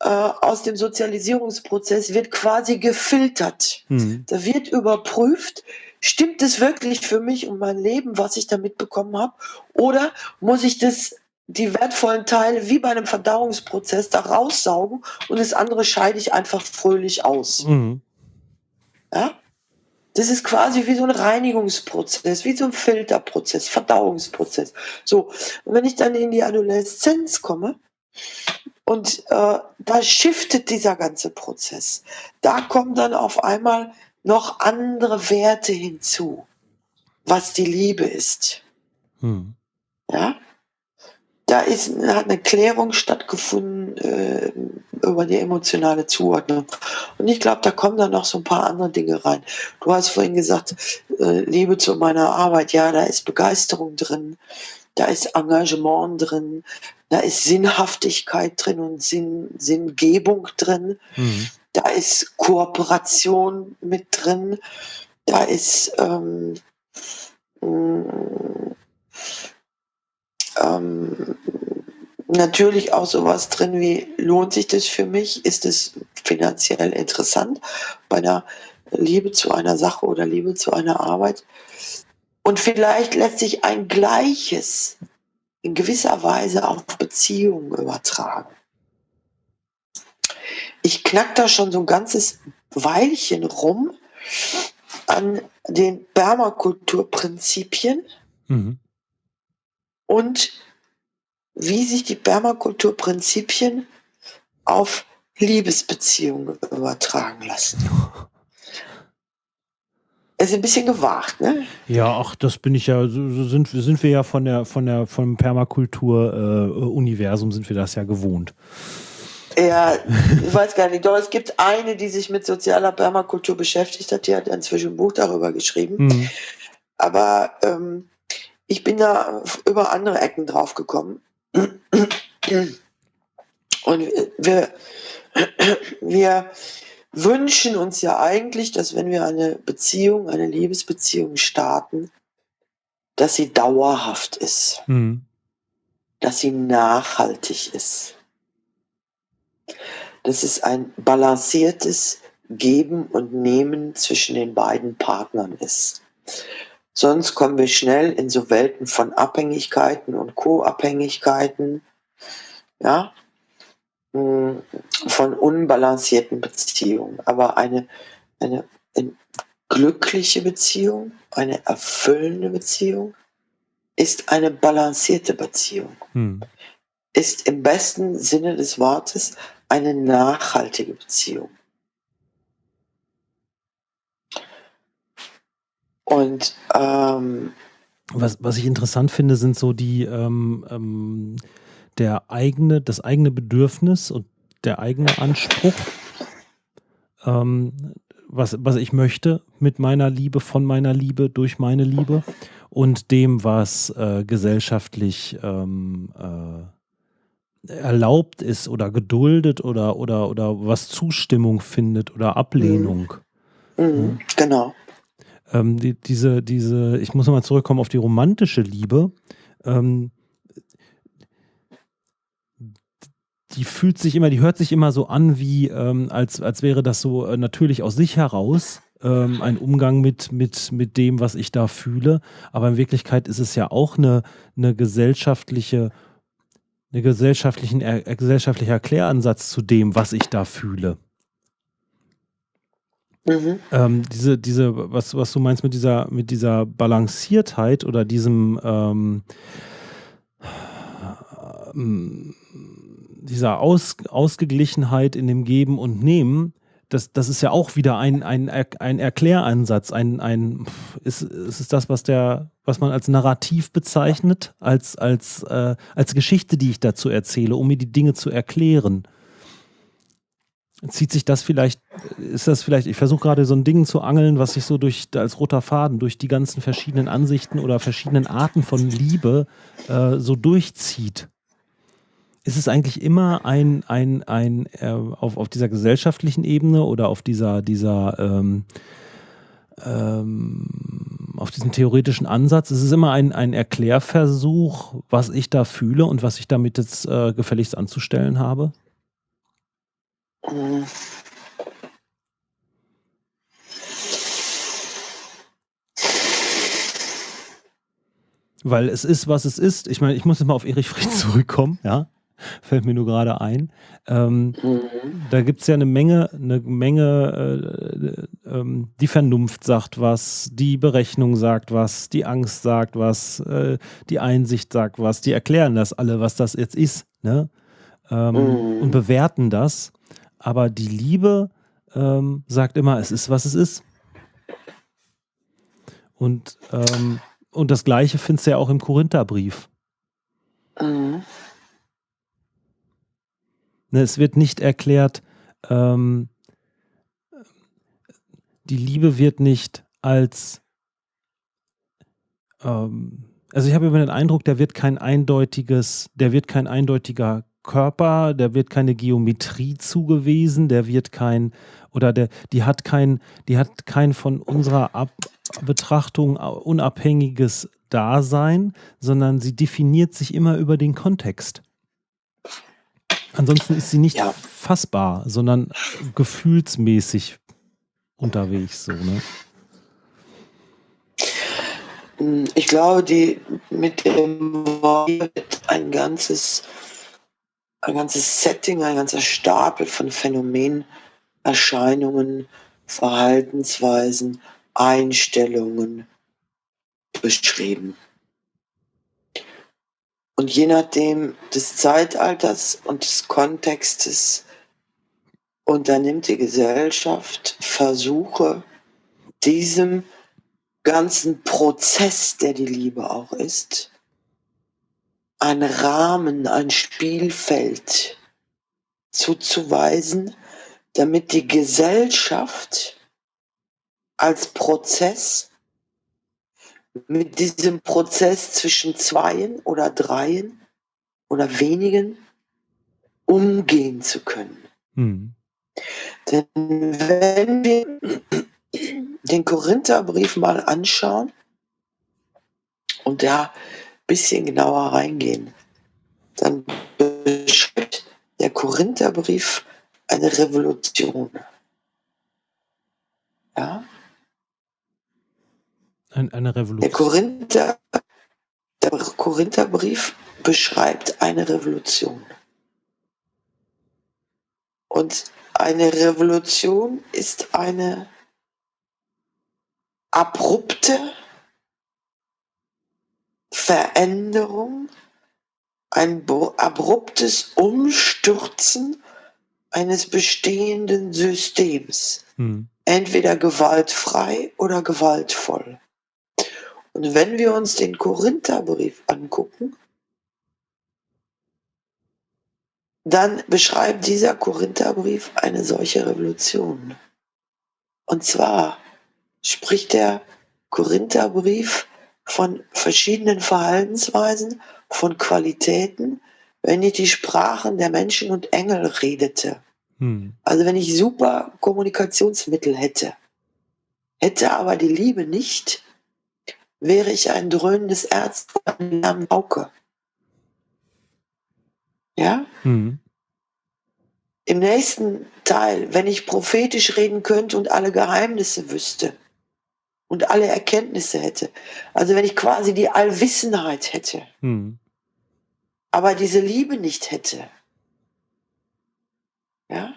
Speaker 2: äh, aus dem Sozialisierungsprozess wird quasi gefiltert. Mhm. Da wird überprüft, stimmt es wirklich für mich und mein Leben, was ich da mitbekommen habe? Oder muss ich das die wertvollen Teile wie bei einem Verdauungsprozess da raussaugen und das andere scheide ich einfach fröhlich aus. Mhm. Ja? Das ist quasi wie so ein Reinigungsprozess, wie so ein Filterprozess, Verdauungsprozess. So, und wenn ich dann in die Adoleszenz komme und äh, da shiftet dieser ganze Prozess, da kommen dann auf einmal noch andere Werte hinzu, was die Liebe ist. Hm. Ja, da ist, hat eine Klärung stattgefunden äh, über die emotionale Zuordnung. Und ich glaube, da kommen dann noch so ein paar andere Dinge rein. Du hast vorhin gesagt, äh, Liebe zu meiner Arbeit, ja, da ist Begeisterung drin, da ist Engagement drin, da ist Sinnhaftigkeit drin und Sinn, Sinngebung drin, mhm. da ist Kooperation mit drin, da ist ähm, ähm, natürlich auch sowas drin wie, lohnt sich das für mich? Ist es finanziell interessant bei einer Liebe zu einer Sache oder Liebe zu einer Arbeit? Und vielleicht lässt sich ein Gleiches in gewisser Weise auf Beziehungen übertragen. Ich knack da schon so ein ganzes Weilchen rum an den Permakulturprinzipien. Mhm und wie sich die Permakulturprinzipien auf Liebesbeziehung übertragen lassen. Es ist ein bisschen gewagt, ne?
Speaker 1: Ja, ach, das bin ich ja, so sind, sind wir ja von der, von der, vom Permakultur-Universum äh, sind wir das ja gewohnt.
Speaker 2: Ja, ich weiß gar nicht. Doch, es gibt eine, die sich mit sozialer Permakultur beschäftigt hat, die hat inzwischen ein Buch darüber geschrieben. Mhm. Aber ähm, ich bin da über andere Ecken drauf gekommen. Und wir, wir wünschen uns ja eigentlich, dass wenn wir eine Beziehung, eine Liebesbeziehung starten, dass sie dauerhaft ist, mhm. dass sie nachhaltig ist. Dass es ein balanciertes Geben und Nehmen zwischen den beiden Partnern ist. Sonst kommen wir schnell in so Welten von Abhängigkeiten und Co-Abhängigkeiten, ja, von unbalancierten Beziehungen. Aber eine, eine, eine glückliche Beziehung, eine erfüllende Beziehung ist eine balancierte Beziehung. Hm. Ist im besten Sinne des Wortes eine nachhaltige Beziehung. Und ähm,
Speaker 1: was, was ich interessant finde, sind so die ähm, ähm, der eigene, das eigene Bedürfnis und der eigene Anspruch, ähm, was, was ich möchte mit meiner Liebe, von meiner Liebe, durch meine Liebe und dem, was äh, gesellschaftlich ähm, äh, erlaubt ist oder geduldet oder, oder, oder was Zustimmung findet oder Ablehnung.
Speaker 2: Mhm. Mhm, genau.
Speaker 1: Ähm, die, diese, diese, ich muss nochmal zurückkommen auf die romantische Liebe. Ähm, die fühlt sich immer, die hört sich immer so an, wie ähm, als, als wäre das so äh, natürlich aus sich heraus ähm, ein Umgang mit, mit, mit dem, was ich da fühle. Aber in Wirklichkeit ist es ja auch eine, eine gesellschaftliche, eine gesellschaftlichen, er, äh, gesellschaftlicher Erkläransatz zu dem, was ich da fühle. Mhm. Ähm, diese, diese, was, was du meinst mit dieser, mit dieser Balanciertheit oder diesem ähm, ähm dieser Aus, Ausgeglichenheit in dem Geben und Nehmen, das, das ist ja auch wieder ein, ein, ein Erkläransatz, ein, ein ist, ist das, was der, was man als Narrativ bezeichnet, als, als, äh, als Geschichte, die ich dazu erzähle, um mir die Dinge zu erklären. Zieht sich das vielleicht, ist das vielleicht, ich versuche gerade so ein Ding zu angeln, was sich so durch als roter Faden durch die ganzen verschiedenen Ansichten oder verschiedenen Arten von Liebe äh, so durchzieht ist es eigentlich immer ein, ein, ein äh, auf, auf dieser gesellschaftlichen Ebene oder auf dieser, dieser ähm, ähm, auf diesem theoretischen Ansatz, ist es immer ein, ein Erklärversuch, was ich da fühle und was ich damit jetzt äh, gefälligst anzustellen habe? Weil es ist, was es ist. Ich meine, ich muss jetzt mal auf Erich Fried zurückkommen, ja. fällt mir nur gerade ein. Ähm, mhm. Da gibt es ja eine Menge, eine Menge, äh, äh, die Vernunft sagt was, die Berechnung sagt was, die Angst sagt was, äh, die Einsicht sagt was, die erklären das alle, was das jetzt ist, ne? Ähm, mhm. Und bewerten das. Aber die Liebe ähm, sagt immer, es ist, was es ist. Und, ähm, und das Gleiche findest du ja auch im Korintherbrief. Mhm. Ne, es wird nicht erklärt, ähm, die Liebe wird nicht als, ähm, also ich habe immer den Eindruck, der wird kein eindeutiges, der wird kein eindeutiger Körper, der wird keine Geometrie zugewiesen, der wird kein, oder der, die hat kein, die hat kein von unserer Ab Betrachtung unabhängiges Dasein, sondern sie definiert sich immer über den Kontext. Ansonsten ist sie nicht ja. fassbar, sondern gefühlsmäßig unterwegs. So, ne?
Speaker 2: Ich glaube, die mit dem Wort ein ganzes, ein ganzes Setting, ein ganzer Stapel von Phänomenen, Erscheinungen, Verhaltensweisen, Einstellungen beschrieben. Und je nachdem des Zeitalters und des Kontextes unternimmt die Gesellschaft Versuche, diesem ganzen Prozess, der die Liebe auch ist, ein Rahmen, ein Spielfeld zuzuweisen, damit die Gesellschaft als Prozess mit diesem Prozess zwischen Zweien oder Dreien oder wenigen umgehen zu können. Hm. Denn wenn wir den Korintherbrief mal anschauen und da ein bisschen genauer reingehen, dann beschreibt der Korintherbrief eine Revolution. Ja?
Speaker 1: Eine Revolution.
Speaker 2: Der, Korinther, der Korintherbrief beschreibt eine Revolution. Und eine Revolution ist eine abrupte Veränderung, ein abruptes Umstürzen eines bestehenden Systems. Hm. Entweder gewaltfrei oder gewaltvoll. Und wenn wir uns den Korintherbrief angucken, dann beschreibt dieser Korintherbrief eine solche Revolution. Und zwar spricht der Korintherbrief von verschiedenen Verhaltensweisen, von Qualitäten, wenn ich die Sprachen der Menschen und Engel redete. Hm. Also wenn ich super Kommunikationsmittel hätte, hätte aber die Liebe nicht, wäre ich ein dröhnendes Erz eine Pauke. Ja? Hm. Im nächsten Teil, wenn ich prophetisch reden könnte und alle Geheimnisse wüsste und alle Erkenntnisse hätte, also wenn ich quasi die Allwissenheit hätte, hm. aber diese Liebe nicht hätte, ja,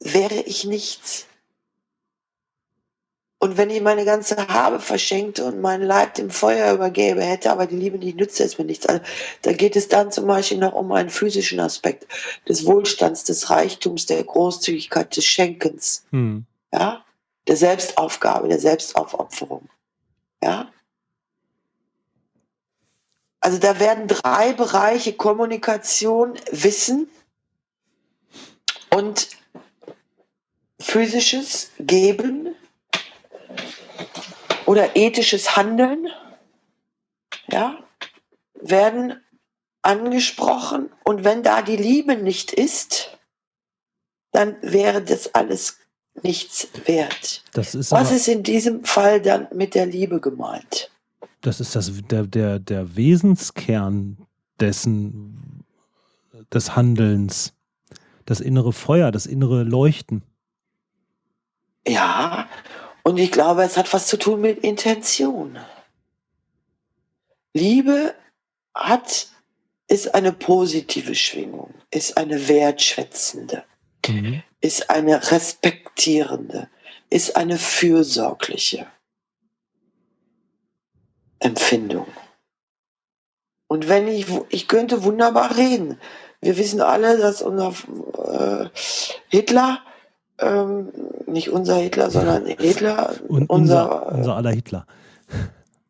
Speaker 2: wäre ich nichts. Und wenn ich meine ganze Habe verschenkte und meinen Leib dem Feuer übergäbe, hätte aber die Liebe nicht, nützt es mir nichts. Also, da geht es dann zum Beispiel noch um einen physischen Aspekt des Wohlstands, des Reichtums, der Großzügigkeit, des Schenkens, hm. ja, der Selbstaufgabe, der Selbstaufopferung, ja. Also da werden drei Bereiche Kommunikation, Wissen und physisches Geben oder ethisches Handeln ja, werden angesprochen. Und wenn da die Liebe nicht ist, dann wäre das alles nichts wert.
Speaker 1: Das ist
Speaker 2: Was ist in diesem Fall dann mit der Liebe gemeint?
Speaker 1: Das ist das, der, der, der Wesenskern dessen, des Handelns. Das innere Feuer, das innere Leuchten.
Speaker 2: Ja, und ich glaube, es hat was zu tun mit Intention. Liebe hat, ist eine positive Schwingung, ist eine wertschätzende, mhm. ist eine respektierende, ist eine fürsorgliche Empfindung. Und wenn ich, ich könnte wunderbar reden. Wir wissen alle, dass unser äh, Hitler ähm, nicht unser Hitler, sondern Hitler.
Speaker 1: Und unser, unser, unser aller Hitler.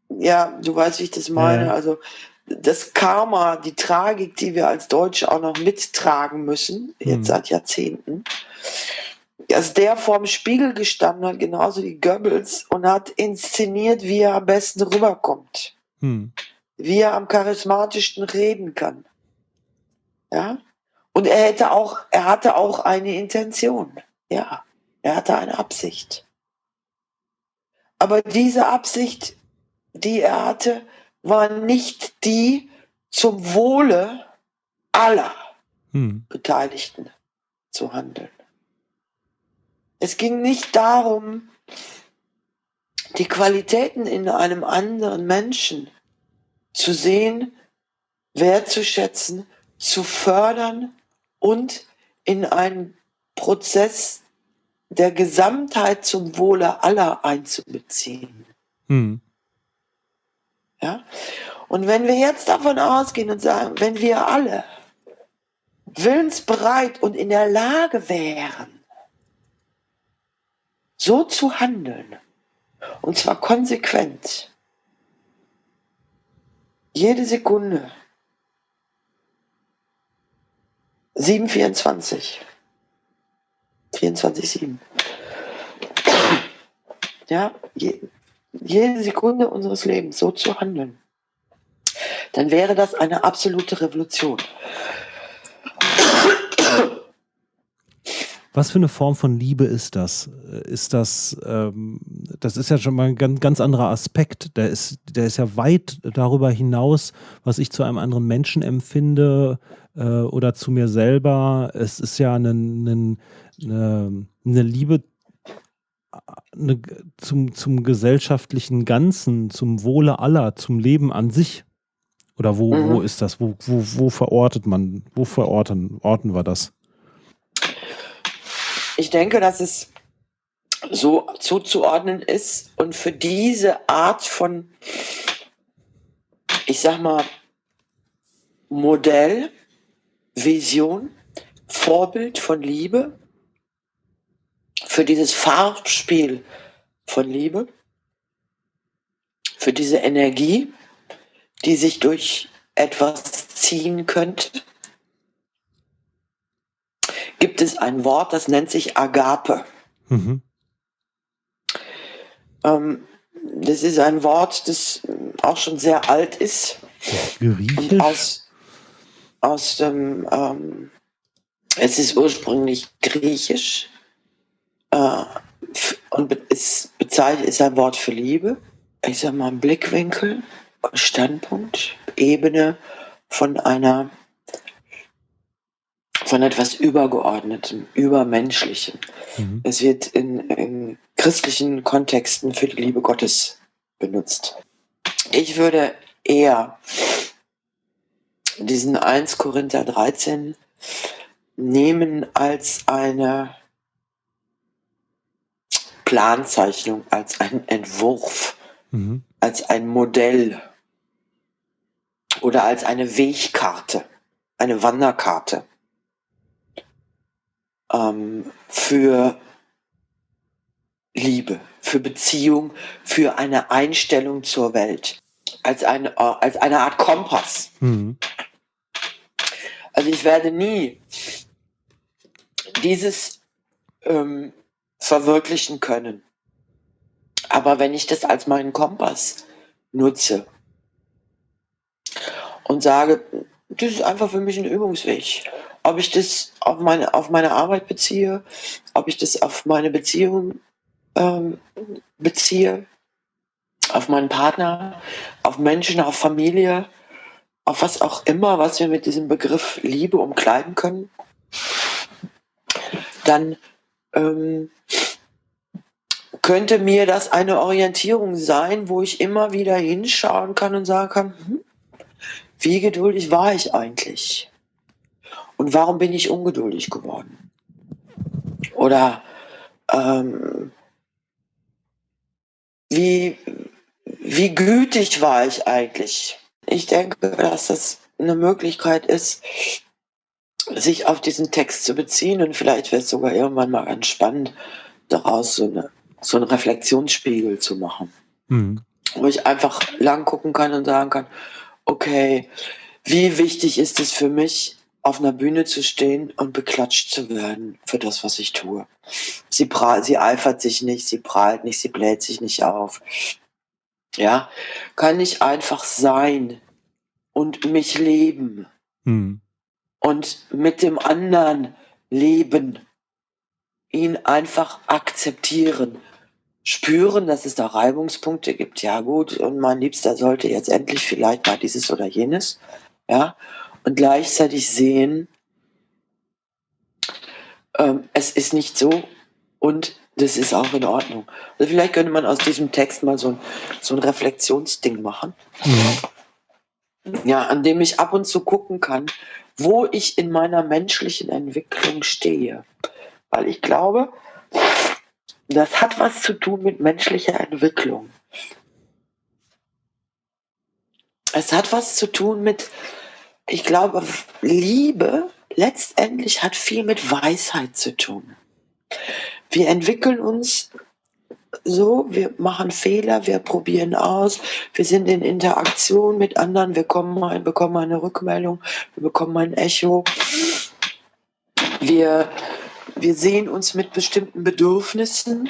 Speaker 2: Ja, du weißt, wie ich das meine. Ja. Also das Karma, die Tragik, die wir als Deutsche auch noch mittragen müssen, jetzt hm. seit Jahrzehnten, dass der vorm Spiegel gestanden hat, genauso wie Goebbels, und hat inszeniert, wie er am besten rüberkommt. Hm. Wie er am charismatischsten reden kann. Ja? Und er hätte auch, er hatte auch eine Intention. Ja, er hatte eine Absicht. Aber diese Absicht, die er hatte, war nicht die zum Wohle aller hm. Beteiligten zu handeln. Es ging nicht darum, die Qualitäten in einem anderen Menschen zu sehen, wertzuschätzen, zu fördern und in einen Prozess der Gesamtheit zum Wohle aller einzubeziehen. Hm. Ja? Und wenn wir jetzt davon ausgehen und sagen, wenn wir alle willensbereit und in der Lage wären, so zu handeln, und zwar konsequent, jede Sekunde, 724, 24, 7. Ja, je, jede Sekunde unseres Lebens so zu handeln, dann wäre das eine absolute Revolution.
Speaker 1: Was für eine Form von Liebe ist das? Ist das, ähm, das ist ja schon mal ein ganz, ganz anderer Aspekt. Der ist, der ist ja weit darüber hinaus, was ich zu einem anderen Menschen empfinde äh, oder zu mir selber. Es ist ja eine, eine, eine Liebe eine, zum, zum gesellschaftlichen Ganzen, zum Wohle aller, zum Leben an sich. Oder wo, mhm. wo ist das? Wo, wo, wo verortet man, wo verorten orten wir das?
Speaker 2: Ich denke, dass es so zuzuordnen ist und für diese Art von, ich sag mal, Modell, Vision, Vorbild von Libe, für dieses Farbspiel von Liebe, für diese Energie, die sich durch etwas ziehen könnte, gibt es ein Wort, das nennt sich Agape. Mhm. Ähm, das ist ein Wort, das auch schon sehr alt ist.
Speaker 1: Griechisch?
Speaker 2: Aus, aus dem, ähm, es ist ursprünglich griechisch äh, und es bezeichnet ist ein Wort für Liebe. Ich sag mal, Blickwinkel, Standpunkt, Ebene von einer von etwas Übergeordnetem, Übermenschlichem. Mhm. Es wird in, in christlichen Kontexten für die Liebe Gottes benutzt. Ich würde eher diesen 1 Korinther 13 nehmen als eine Planzeichnung, als ein Entwurf, mhm. als ein Modell oder als eine Wegkarte, eine Wanderkarte ähm, für Liebe, für Beziehung, für eine Einstellung zur Welt, als eine, als eine Art Kompass. Mhm. Also ich werde nie dieses ähm, verwirklichen können. Aber wenn ich das als meinen Kompass nutze und sage, das ist einfach für mich ein Übungsweg, ob ich das auf meine, auf meine Arbeit beziehe, ob ich das auf meine Beziehung ähm, beziehe, auf meinen Partner, auf Menschen, auf Familie, auf was auch immer, was wir mit diesem Begriff Liebe umkleiden können, dann ähm, könnte mir das eine Orientierung sein, wo ich immer wieder hinschauen kann und sagen kann, hm, wie geduldig war ich eigentlich? Und warum bin ich ungeduldig geworden? Oder ähm, wie, wie gütig war ich eigentlich? Ich denke, dass das eine Möglichkeit ist, sich auf diesen Text zu beziehen und vielleicht wäre es sogar irgendwann mal ganz spannend, daraus so, eine, so einen Reflexionsspiegel zu machen. Mhm. Wo ich einfach lang gucken kann und sagen kann, okay, wie wichtig ist es für mich, auf einer Bühne zu stehen und beklatscht zu werden für das, was ich tue. Sie, prahlt, sie eifert sich nicht, sie prahlt nicht, sie bläht sich nicht auf. Ja, kann ich einfach sein und mich leben hm. Und mit dem anderen leben, ihn einfach akzeptieren, spüren, dass es da Reibungspunkte gibt. Ja gut, und mein Liebster sollte jetzt endlich vielleicht mal dieses oder jenes. Ja, und gleichzeitig sehen, ähm, es ist nicht so und das ist auch in Ordnung. Also vielleicht könnte man aus diesem Text mal so ein, so ein Reflexionsding machen. Mhm. Ja, an dem ich ab und zu gucken kann, wo ich in meiner menschlichen Entwicklung stehe. Weil ich glaube, das hat was zu tun mit menschlicher Entwicklung. Es hat was zu tun mit ich glaube, Liebe, letztendlich hat viel mit Weisheit zu tun. Wir entwickeln uns so, wir machen Fehler, wir probieren aus, wir sind in Interaktion mit anderen, wir kommen ein, bekommen eine Rückmeldung, wir bekommen ein Echo. Wir, wir sehen uns mit bestimmten Bedürfnissen,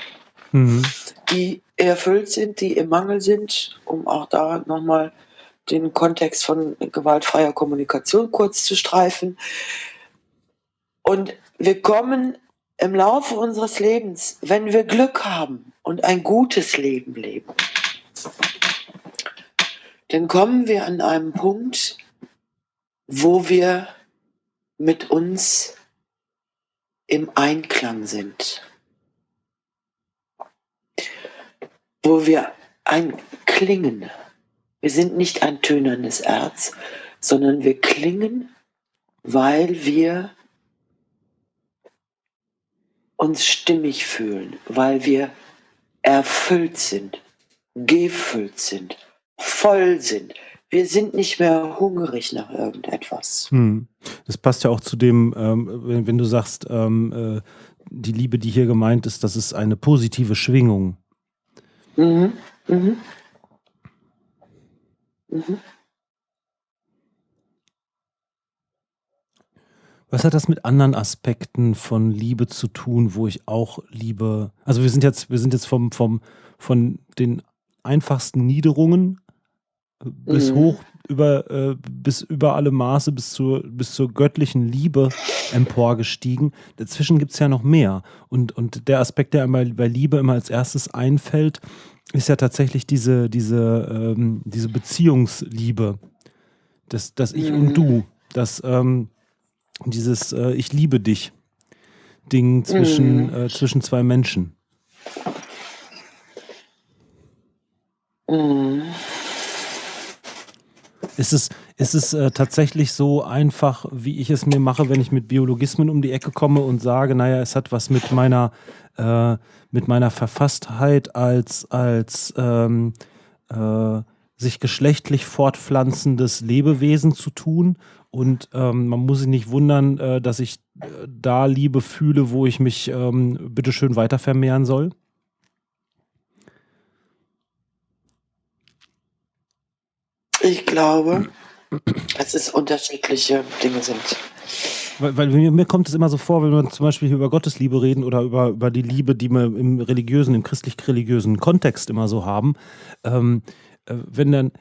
Speaker 2: mhm. die erfüllt sind, die im Mangel sind, um auch da nochmal den Kontext von gewaltfreier Kommunikation kurz zu streifen. Und wir kommen im Laufe unseres Lebens, wenn wir Glück haben und ein gutes Leben leben, dann kommen wir an einem Punkt, wo wir mit uns im Einklang sind, wo wir ein Klingen, wir sind nicht ein tönerndes Erz, sondern wir klingen, weil wir uns stimmig fühlen, weil wir erfüllt sind, gefüllt sind, voll sind. Wir sind nicht mehr hungrig nach irgendetwas. Hm.
Speaker 1: Das passt ja auch zu dem, ähm, wenn, wenn, du sagst, ähm, äh, die Liebe, die hier gemeint ist, das ist eine positive Schwingung. Mhm. Mhm. Mhm. Was hat das mit anderen Aspekten von Liebe zu tun, wo ich auch Liebe, also wir sind jetzt, wir sind jetzt vom, vom, von den einfachsten Niederungen bis mhm. hoch über, äh, bis über alle Maße, bis zur, bis zur göttlichen Liebe emporgestiegen. Dazwischen gibt es ja noch mehr. Und, und der Aspekt, der einmal bei Liebe immer als erstes einfällt, ist ja tatsächlich diese, diese, ähm, diese Beziehungsliebe. Das, das Ich mhm. und Du. Das, ähm, dieses äh, Ich liebe dich Ding zwischen, mhm. äh, zwischen zwei Menschen. Mhm. Ist es, ist es äh, tatsächlich so einfach, wie ich es mir mache, wenn ich mit Biologismen um die Ecke komme und sage, naja, es hat was mit meiner, äh, mit meiner Verfasstheit als, als ähm, äh, sich geschlechtlich fortpflanzendes Lebewesen zu tun und ähm, man muss sich nicht wundern, äh, dass ich äh, da Liebe fühle, wo ich mich ähm, bitteschön weiter vermehren soll.
Speaker 2: Ich glaube, dass es unterschiedliche Dinge sind.
Speaker 1: Weil, weil mir, mir, kommt es immer so vor, wenn wir zum Beispiel über Gottesliebe reden oder über, über die Liebe, die wir im religiösen, im christlich-religiösen Kontext immer so haben, ähm, äh, wenn dann,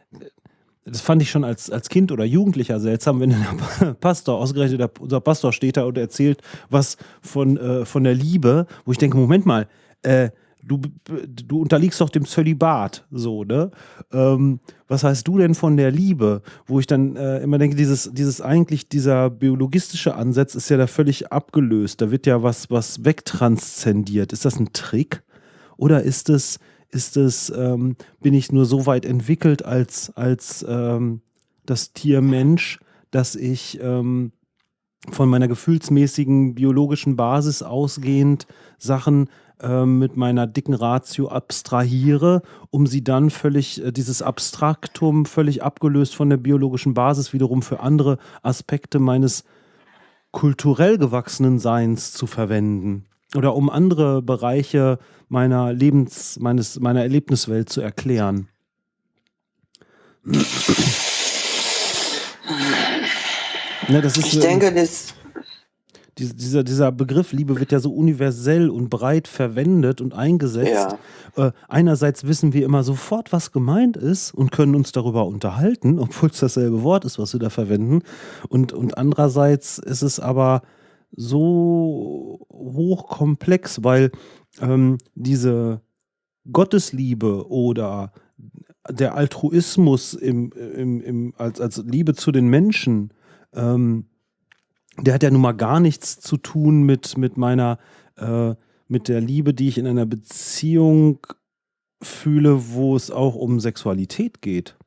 Speaker 1: das fand ich schon als, als Kind oder Jugendlicher seltsam, wenn der Pastor, ausgerechnet der, unser Pastor steht da und erzählt was von, äh, von der Liebe, wo ich denke, Moment mal, äh, du, du unterliegst doch dem Zölibat, so, ne? Ähm, was heißt du denn von der Liebe? Wo ich dann äh, immer denke, dieses, dieses eigentlich, dieser biologistische Ansatz ist ja da völlig abgelöst. Da wird ja was, was wegtranszendiert. Ist das ein Trick? Oder ist es ist es, ähm, bin ich nur so weit entwickelt als, als ähm, das Tier Mensch, dass ich ähm, von meiner gefühlsmäßigen biologischen Basis ausgehend Sachen äh, mit meiner dicken Ratio abstrahiere, um sie dann völlig, äh, dieses Abstraktum völlig abgelöst von der biologischen Basis wiederum für andere Aspekte meines kulturell gewachsenen Seins zu verwenden oder um andere Bereiche meiner Lebens, meines, meiner Erlebniswelt zu erklären.
Speaker 2: Ja, das ist, ich denke, das.
Speaker 1: Dieser, dieser Begriff Liebe wird ja so universell und breit verwendet und eingesetzt. Ja. Äh, einerseits wissen wir immer sofort, was gemeint ist und können uns darüber unterhalten, obwohl es dasselbe Wort ist, was wir da verwenden. Und, und andererseits ist es aber so hochkomplex, weil ähm, diese Gottesliebe oder der Altruismus im, im, im, als, als Liebe zu den Menschen, ähm, der hat ja nun mal gar nichts zu tun mit, mit meiner, äh, mit der Liebe, die ich in einer Beziehung fühle, wo es auch um Sexualität geht.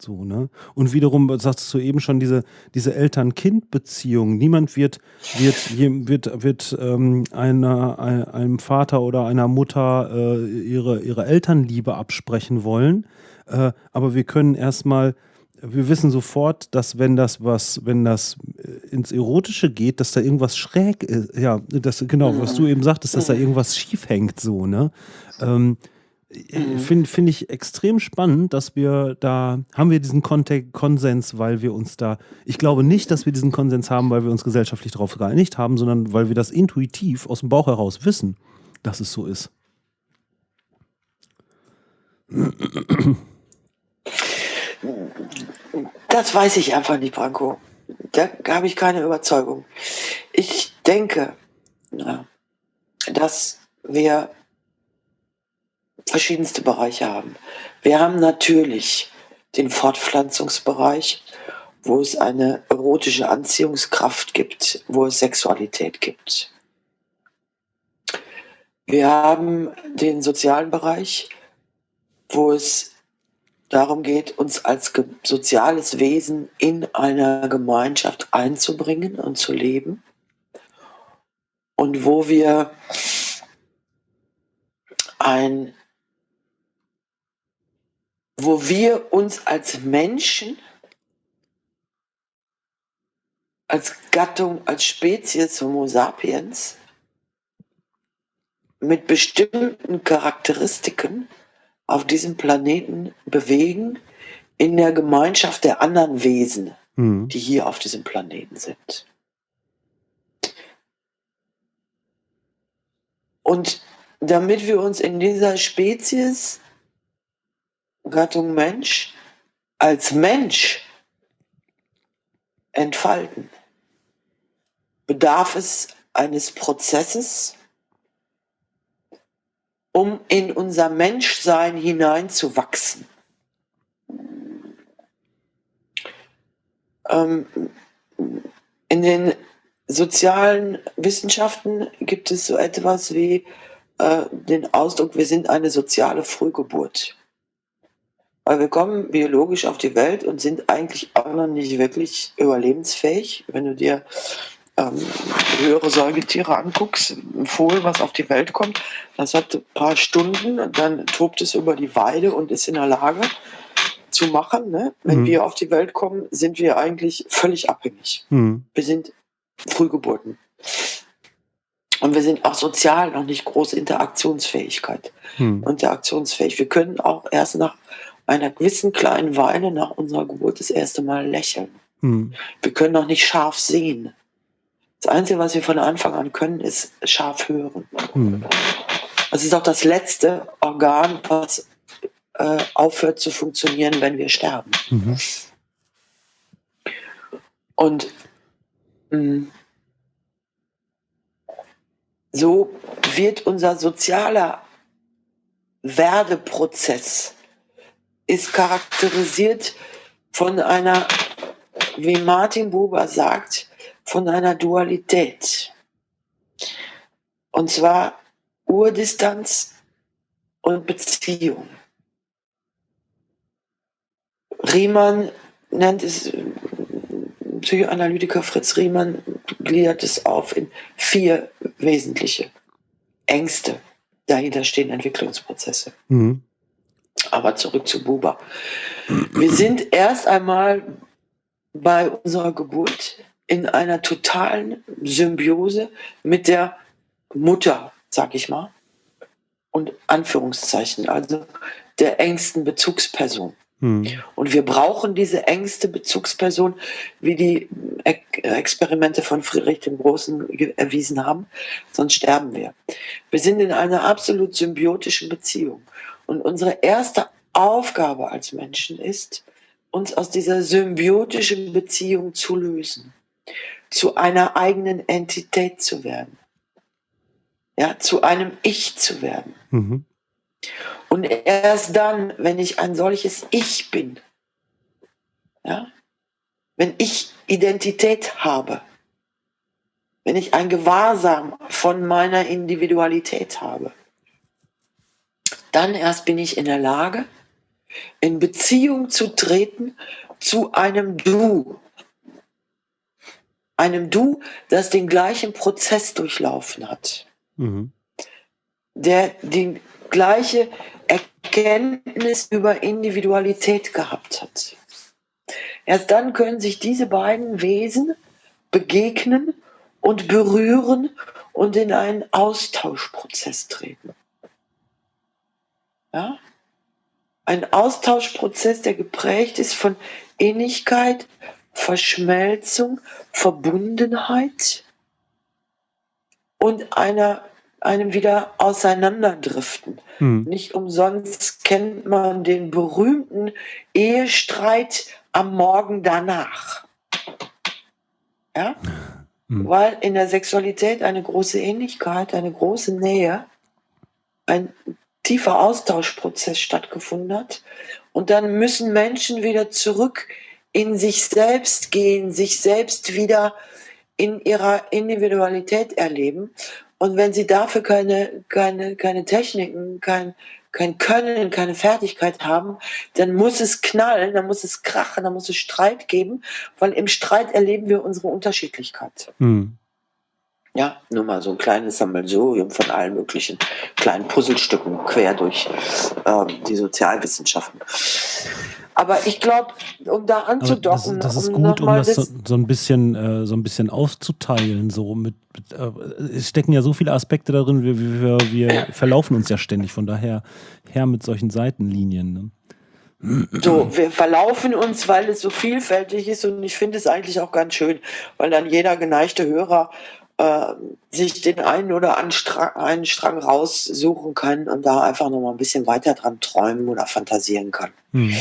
Speaker 1: So, ne? Und wiederum sagst du eben schon diese, diese Eltern-Kind-Beziehung. Niemand wird, wird, wird, wird ähm, einer, einem Vater oder einer Mutter äh, ihre, ihre Elternliebe absprechen wollen. Äh, aber wir können erstmal wir wissen sofort, dass wenn das was, wenn das äh, ins Erotische geht, dass da irgendwas schräg ist. Ja, das, genau, was du eben sagtest, dass da irgendwas schief hängt, so, ne? Ähm, Finde find ich extrem spannend, dass wir da, haben wir diesen Kontext, Konsens, weil wir uns da, ich glaube nicht, dass wir diesen Konsens haben, weil wir uns gesellschaftlich darauf geeinigt haben, sondern weil wir das intuitiv aus dem Bauch heraus wissen, dass es so ist.
Speaker 2: Das weiß ich einfach nicht, Branko. Da habe ich keine Überzeugung. Ich denke, dass wir verschiedenste Bereiche haben. Wir haben natürlich den Fortpflanzungsbereich, wo es eine erotische Anziehungskraft gibt, wo es Sexualität gibt. Wir haben den sozialen Bereich, wo es darum geht, uns als soziales Wesen in einer Gemeinschaft einzubringen und zu leben. Und wo wir ein, wo wir uns als Menschen, als Gattung, als Spezies Homo sapiens mit bestimmten Charakteristiken auf diesem Planeten bewegen in der Gemeinschaft der anderen Wesen, mhm. die hier auf diesem Planeten sind. Und damit wir uns in dieser Spezies, Gattung Mensch, als Mensch entfalten, bedarf es eines Prozesses, um in unser Menschsein hineinzuwachsen. Ähm, in den sozialen Wissenschaften gibt es so etwas wie äh, den Ausdruck, wir sind eine soziale Frühgeburt. Weil wir kommen biologisch auf die Welt und sind eigentlich auch noch nicht wirklich überlebensfähig. Wenn du dir ähm, höhere Säugetiere anguckst, ein Fohlen, was auf die Welt kommt, das hat ein paar Stunden, dann tobt es über die Weide und ist in der Lage zu machen. Ne? Wenn mhm. wir auf die Welt kommen, sind wir eigentlich völlig abhängig. Mhm. Wir sind Frühgeburten. Und wir sind auch sozial noch nicht große Interaktionsfähigkeit. Mhm. Interaktionsfähig. Wir können auch erst nach einer gewissen kleinen Weile nach unserer Geburt das erste Mal lächeln. Mhm. Wir können noch nicht scharf sehen. Das Einzige, was wir von Anfang an können, ist scharf hören. Mhm. Das ist auch das letzte Organ, was äh, aufhört zu funktionieren, wenn wir sterben. Mhm. Und mh, mm, so wird unser sozialer Werdeprozess ist charakterisiert von einer, wie Martin Buber sagt, von einer Dualität. Und zwar Urdistanz und Beziehung. Riemann nennt es, Psychoanalytiker Fritz Riemann gliedert es auf in vier wesentliche Ängste. Dahinter stehen Entwicklungsprozesse. Mhm. Aber zurück zu Buber. Wir sind erst einmal bei unserer Geburt in einer totalen Symbiose mit der Mutter, sag ich mal, und Anführungszeichen, also der engsten Bezugsperson. Hm. Und wir brauchen diese engste Bezugsperson, wie die Experimente von Friedrich dem Großen erwiesen haben, sonst sterben wir. Wir sind in einer absolut symbiotischen Beziehung. Und unsere erste Aufgabe als Menschen ist, uns aus dieser symbiotischen Beziehung zu lösen zu einer eigenen Entität zu werden. Ja, zu einem Ich zu werden. Mhm. Und erst dann, wenn ich ein solches Ich bin, ja, wenn ich Identität habe, wenn ich ein Gewahrsam von meiner Individualität habe, dann erst bin ich in der Lage, in Beziehung zu treten zu einem Du, einem Du, das den gleichen Prozess durchlaufen hat, mhm. der die gleiche Erkenntnis über Individualität gehabt hat, Erst dann können sich diese beiden Wesen begegnen und berühren und in einen Austauschprozess treten. Ja? Ein Austauschprozess, der geprägt ist von Innigkeit, Verschmelzung, Verbundenheit und einer, einem wieder Auseinanderdriften. Hm. Nicht umsonst kennt man den berühmten Ehestreit am Morgen danach. Ja? Hm. Weil in der Sexualität eine große Ähnlichkeit, eine große Nähe, ein tiefer Austauschprozess stattgefunden hat. Und dann müssen Menschen wieder zurück in sich selbst gehen, sich selbst wieder in ihrer Individualität erleben. Und wenn sie dafür keine, keine, keine Techniken, kein, kein Können, keine Fertigkeit haben, dann muss es knallen, dann muss es krachen, dann muss es Streit geben, weil im Streit erleben wir unsere Unterschiedlichkeit. Hm. Ja, nur mal so ein kleines Sammelsurium von allen möglichen kleinen Puzzlestücken quer durch ähm, die Sozialwissenschaften. Aber ich glaube, um da anzudocken,
Speaker 1: das, das, ist um gut, um das, so, so, ein bisschen, äh, so ein bisschen aufzuteilen. So mit, äh, es stecken ja so viele Aspekte darin, wir, wir, wir verlaufen uns ja ständig. Von daher her mit solchen Seitenlinien.
Speaker 2: Ne? So, wir verlaufen uns, weil es so vielfältig ist und ich finde es eigentlich auch ganz schön, weil dann jeder geneigte Hörer äh, sich den einen oder anderen einen Strang raussuchen kann und da einfach noch mal ein bisschen weiter dran träumen oder fantasieren kann. Mhm.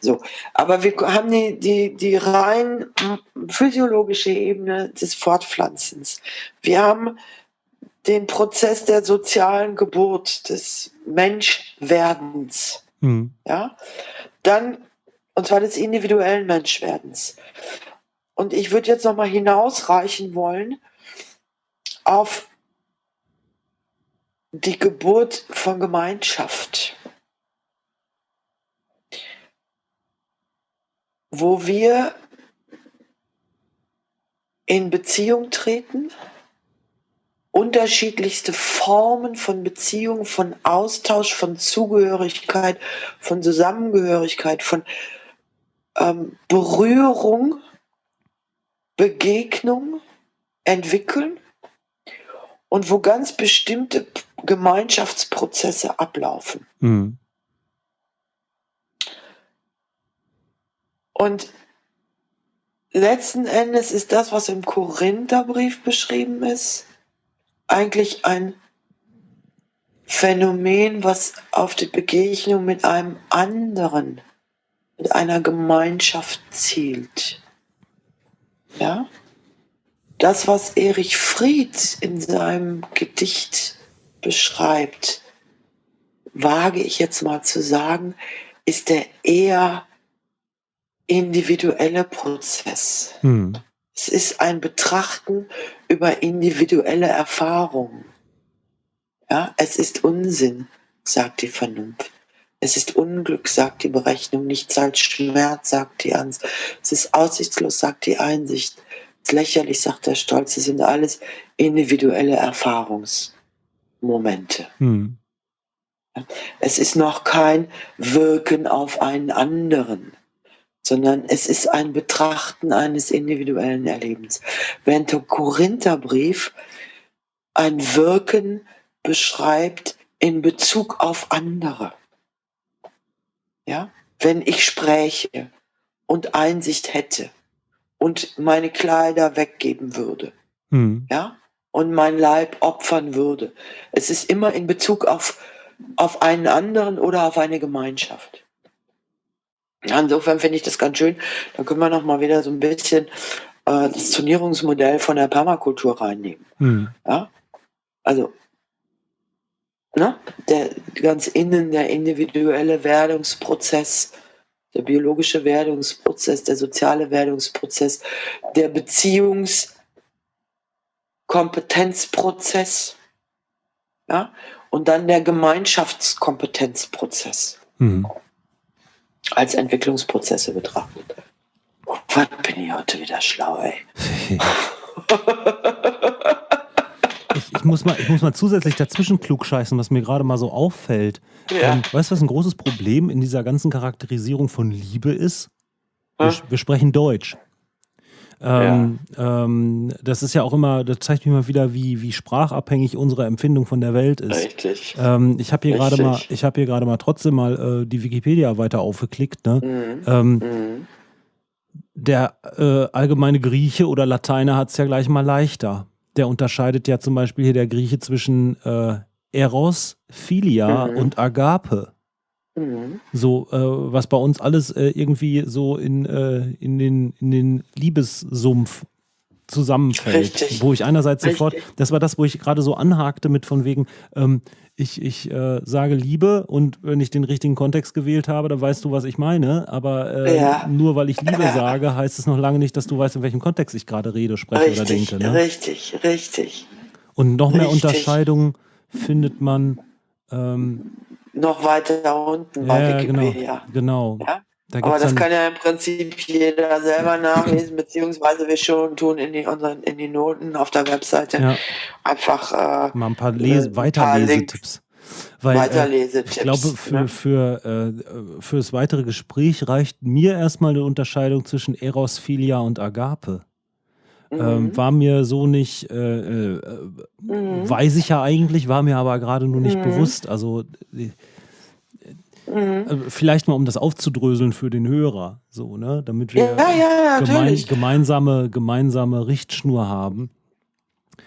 Speaker 2: So, aber wir haben die, die, die rein physiologische Ebene des Fortpflanzens. Wir haben den Prozess der sozialen Geburt, des Menschwerdens. Mhm. Ja, dann, und zwar des individuellen Menschwerdens. Und ich würde jetzt noch mal hinausreichen wollen auf die Geburt von Gemeinschaft. wo wir in Beziehung treten, unterschiedlichste Formen von Beziehung, von Austausch, von Zugehörigkeit, von Zusammengehörigkeit, von ähm, Berührung, Begegnung entwickeln und wo ganz bestimmte Gemeinschaftsprozesse ablaufen. Mhm. Und letzten Endes ist das, was im Korintherbrief beschrieben ist, eigentlich ein Phänomen, was auf die Begegnung mit einem anderen, mit einer Gemeinschaft zielt. Ja? Das, was Erich Fried in seinem Gedicht beschreibt, wage ich jetzt mal zu sagen, ist der eher individuelle Prozess. Hm. Es ist ein Betrachten über individuelle Erfahrungen. Ja, es ist Unsinn, sagt die Vernunft. Es ist Unglück, sagt die Berechnung. Nichts als Schmerz, sagt die Angst. Es ist aussichtslos, sagt die Einsicht. Lächerlich, sagt der Stolz. Es sind alles individuelle Erfahrungsmomente. Hm. Es ist noch kein Wirken auf einen anderen sondern es ist ein Betrachten eines individuellen Erlebens. Während der Korintherbrief ein Wirken beschreibt in Bezug auf andere. Ja, wenn ich spräche und Einsicht hätte und meine Kleider weggeben würde, hm. ja, und mein Leib opfern würde. Es ist immer in Bezug auf, auf einen anderen oder auf eine Gemeinschaft. Insofern finde ich das ganz schön. Da können wir noch mal wieder so ein bisschen äh, das Zonierungsmodell von der Permakultur reinnehmen. Hm. Ja? Also, ne? der ganz innen der individuelle Werdungsprozess, der biologische Werdungsprozess, der soziale Werdungsprozess, der Beziehungskompetenzprozess, ja? und dann der Gemeinschaftskompetenzprozez. Hm als Entwicklungsprozesse betrachten. Oh, was bin ich heute wieder schlau, ey.
Speaker 1: muss mal, ich muss mal zusätzlich dazwischen klugscheißen, was mir gerade mal so auffällt. Ja. Ähm, weißt du, was ein großes Problem in dieser ganzen Charakterisierung von Liebe ist? Wir, wir sprechen Deutsch. Ähm, ja. ähm, das ist ja auch immer, das zeigt mir mal wieder, wie, wie sprachabhängig unsere Empfindung von der Welt ist.
Speaker 2: Richtig.
Speaker 1: Ähm, ich habe hier gerade mal, ich habe hier gerade mal trotzdem mal äh, die Wikipedia weiter aufgeklickt. Ne? Mhm. Ähm, mhm. Der äh, allgemeine Grieche oder Lateiner hat es ja gleich mal leichter. Der unterscheidet ja zum Beispiel hier der Grieche zwischen äh, Eros, Philia mhm. und Agape. Mhm. So, äh, was bei uns alles äh, irgendwie so in, äh, in, den, in den Liebessumpf zusammenfällt. Richtig. Wo ich einerseits Richtig. sofort, das war das, wo ich gerade so anhakte mit von wegen, ähm, ich, ich äh, sage Liebe und wenn ich den richtigen Kontext gewählt habe, dann weißt du, was ich meine. Aber äh, ja. nur weil ich Liebe ja. sage, heißt es noch lange nicht, dass du weißt, in welchem Kontext ich gerade rede, spreche
Speaker 2: richtig,
Speaker 1: oder denke. Ne?
Speaker 2: Richtig, richtig.
Speaker 1: Und noch mehr Unterscheidungen findet man ähm,
Speaker 2: noch weiter unten bei
Speaker 1: genau, Wikipedia. Genau. genau.
Speaker 2: Ja? Da Aber das kann ja im Prinzip jeder selber nachlesen, beziehungsweise wir schon tun in die, unseren, in die Noten auf der Webseite ja. einfach
Speaker 1: äh, mal ein paar äh, Weiterlesetipps. Weil, Weiterlesetipps. Äh, ich glaube, für, ne? für, äh, für das weitere Gespräch reicht mir erstmal eine Unterscheidung zwischen Eros, Philia und Agape. Ähm, mhm. Ähm, war mir so nicht, äh, äh, mhm. weiß ich ja eigentlich, war mir aber gerade nur nicht mhm. bewusst. Also äh, mhm. äh, vielleicht mal, um das aufzudröseln für den Hörer, so, ne? Damit wir
Speaker 2: ja, ja,
Speaker 1: gemein, gemeinsame, gemeinsame Richtschnur haben.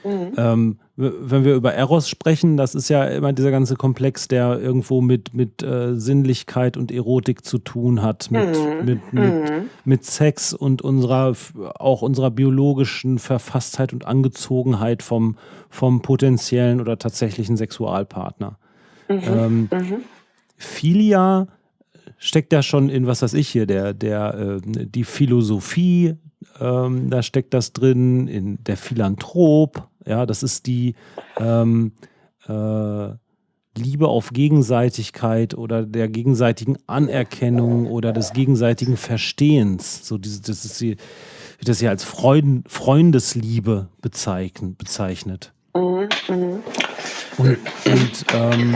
Speaker 1: Mhm. Ähm, wenn wir über Eros sprechen, das ist ja immer dieser ganze Komplex, der irgendwo mit, mit äh, Sinnlichkeit und Erotik zu tun hat, mit, mhm. mit, mit, mhm. mit Sex und unserer, auch unserer biologischen Verfasstheit und Angezogenheit vom, vom potenziellen oder tatsächlichen Sexualpartner. Mhm. Ähm, mhm. Philia steckt ja schon in, was weiß ich hier, der, der, äh, die Philosophie, ähm, da steckt das drin, in der Philanthrop, ja, das ist die ähm, äh, Liebe auf Gegenseitigkeit oder der gegenseitigen Anerkennung oder des gegenseitigen Verstehens. So diese, das ist die, wie das hier als Freund, Freundesliebe bezeichnet. bezeichnet. Mhm, mhm. Und, und ähm,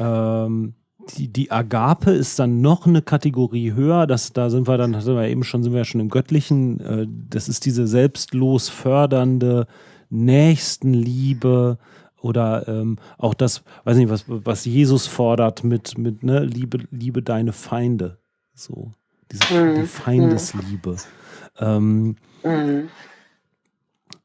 Speaker 1: ähm, die, die Agape ist dann noch eine Kategorie höher. Das, da sind wir dann, sind wir eben schon, sind wir schon im Göttlichen. Äh, das ist diese selbstlos fördernde Nächstenliebe oder ähm, auch das, weiß nicht, was, was Jesus fordert mit, mit ne, Liebe, Liebe deine Feinde. So, diese mhm. die Feindesliebe. Mhm. Ähm, mhm.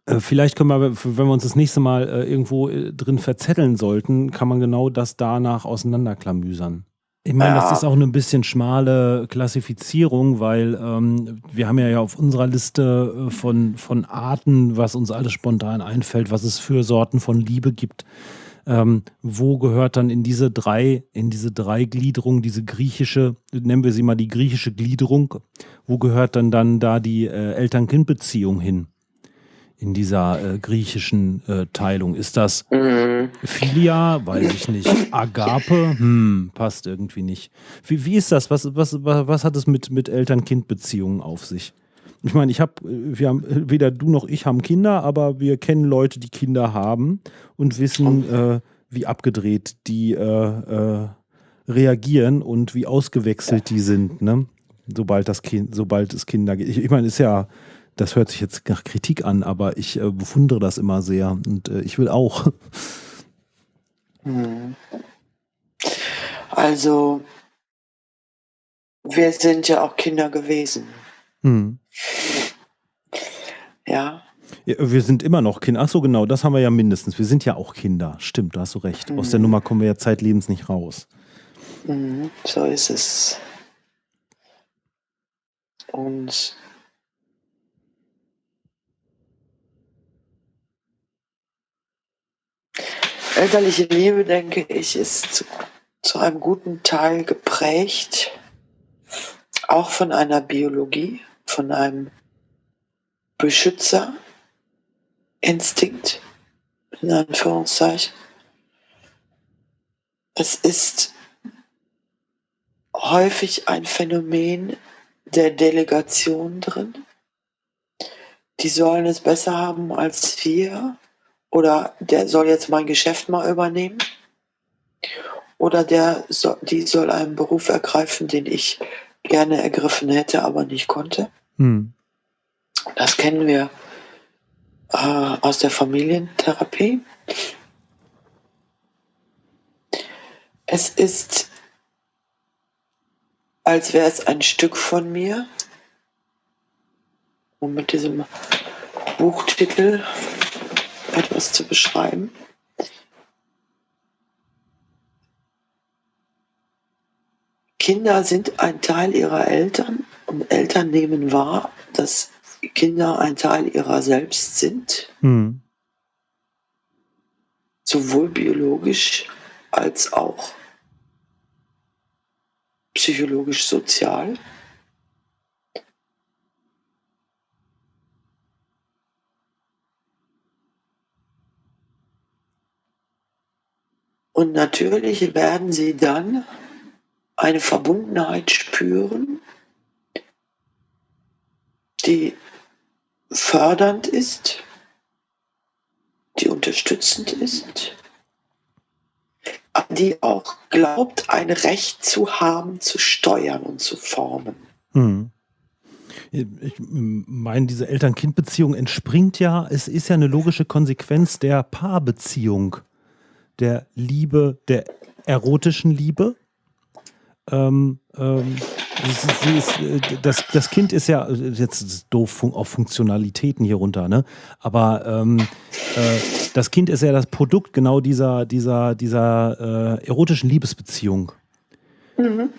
Speaker 1: Äh, vielleicht können wir, wenn wir uns das nächste Mal äh, irgendwo äh, drin verzetteln sollten, kann man genau das danach auseinanderklamüsern. Ich meine, ja. das ist auch eine bisschen schmale Klassifizierung, weil ähm, wir haben ja, ja auf unserer Liste von, von Arten, was uns alles spontan einfällt, was es für Sorten von Liebe gibt. Ähm, wo gehört dann in diese drei, in diese drei Gliederungen, diese griechische, nennen wir sie mal die griechische Gliederung, wo gehört dann dann da die äh, Eltern-Kind-Beziehung hin? In dieser äh, griechischen äh, Teilung? Ist das mhm. Philia? Weiß ich nicht. Agape? Hm, passt irgendwie nicht. Wie, wie ist das? Was, was, was, hat es mit, mit Eltern-Kind-Beziehungen auf sich? Ich meine, ich habe, wir haben, weder du noch ich haben Kinder, aber wir kennen Leute, die Kinder haben und wissen, äh, wie abgedreht die äh, äh, reagieren und wie ausgewechselt die sind, ne? Sobald das Kind, sobald es Kinder gibt. Ich, ich meine, ist ja das hört sich jetzt nach Kritik an, aber ich äh, bewundere das immer sehr und äh, ich will auch.
Speaker 2: Hm. Also, wir sind ja auch Kinder gewesen. Hm. Ja.
Speaker 1: ja. Wir sind immer noch Kinder. Ach so, genau, das haben wir ja mindestens. Wir sind ja auch Kinder. Stimmt, da hast du recht. Aus der hm. Nummer kommen wir ja zeitlebens nicht raus.
Speaker 2: Hm, so ist es. Und Elterliche Liebe, denke ich, ist zu, zu einem guten Teil geprägt, auch von einer Biologie, von einem Beschützerinstinkt, in Anführungszeichen. Es ist häufig ein Phänomen der Delegation drin. Die sollen es besser haben als wir oder der soll jetzt mein Geschäft mal übernehmen oder der die soll einen Beruf ergreifen, den ich gerne ergriffen hätte, aber nicht konnte. Hm. Das kennen wir äh, aus der Familientherapie. Es ist, als wäre es ein Stück von mir, um mit diesem Buchtitel etwas zu beschreiben. Kinder sind ein Teil ihrer Eltern und Eltern nehmen wahr, dass Kinder ein Teil ihrer selbst sind. Hm. Sowohl biologisch als auch psychologisch Und natürlich werden sie dann eine Verbundenheit spüren, die fördernd ist, die unterstützend ist, die auch glaubt, ein Recht zu haben, zu steuern und zu formen. Hm.
Speaker 1: Ich meine, diese Eltern-Kind-Beziehung entspringt ja, es ist ja eine logische Konsequenz der Paarbeziehung, der Liebe, der erotischen Liebe. Ähm, ähm, ist, äh, das, das, Kind ist ja, jetzt ist doof auf Funktionalitäten hier runter, ne? Aber ähm, äh, das Kind ist ja das Produkt genau dieser, dieser, dieser äh, erotischen Liebesbeziehung. Mhm.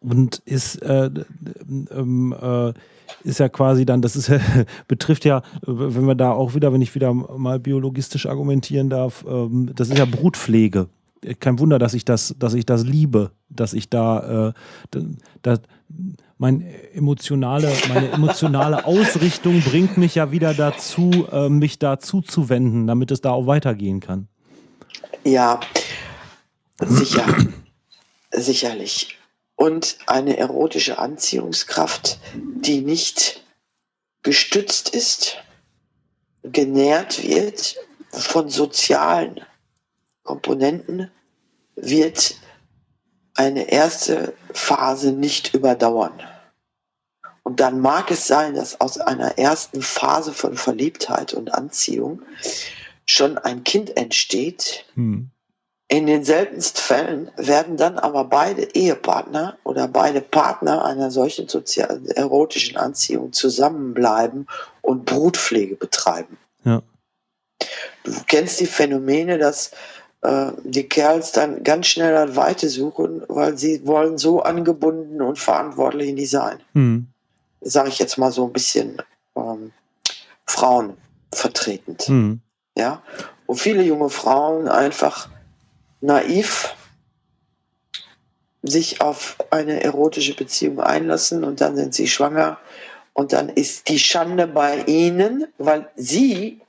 Speaker 1: Und ist, äh, ähm, äh, ist ja quasi dann, das ist betrifft ja, wenn wir da auch wieder, wenn ich wieder mal biologistisch argumentieren darf, ähm, das ist ja Brutpflege kein Wunder, dass ich das, dass ich das liebe, dass ich da, äh, da mein emotionale, meine emotionale Ausrichtung bringt mich ja wieder dazu, äh, mich dazu zu wenden, damit es da auch weitergehen kann.
Speaker 2: Ja, sicher, sicherlich. Und eine erotische Anziehungskraft, die nicht gestützt ist, genährt wird von sozialen Komponenten wird eine erste Phase nicht überdauern. Und dann mag es sein, dass aus einer ersten Phase von Verliebtheit und Anziehung schon ein Kind entsteht. Hm. In den seltensten Fällen werden dann aber beide Ehepartner oder beide Partner einer solchen sozial erotischen Anziehung zusammenbleiben und Brutpflege betreiben. Ja. Du kennst die Phänomene, dass äh, die Kerls dann ganz schnell an Weite suchen, weil sie wollen so angebunden und verantwortlich nicht sein. Mhm. Sage ich jetzt mal so ein bisschen ähm, Frauen vertretend. Mhm. Ja, wo viele junge Frauen einfach naiv sich auf eine erotische Beziehung einlassen und dann sind sie schwanger und dann ist die Schande bei ihnen, weil sie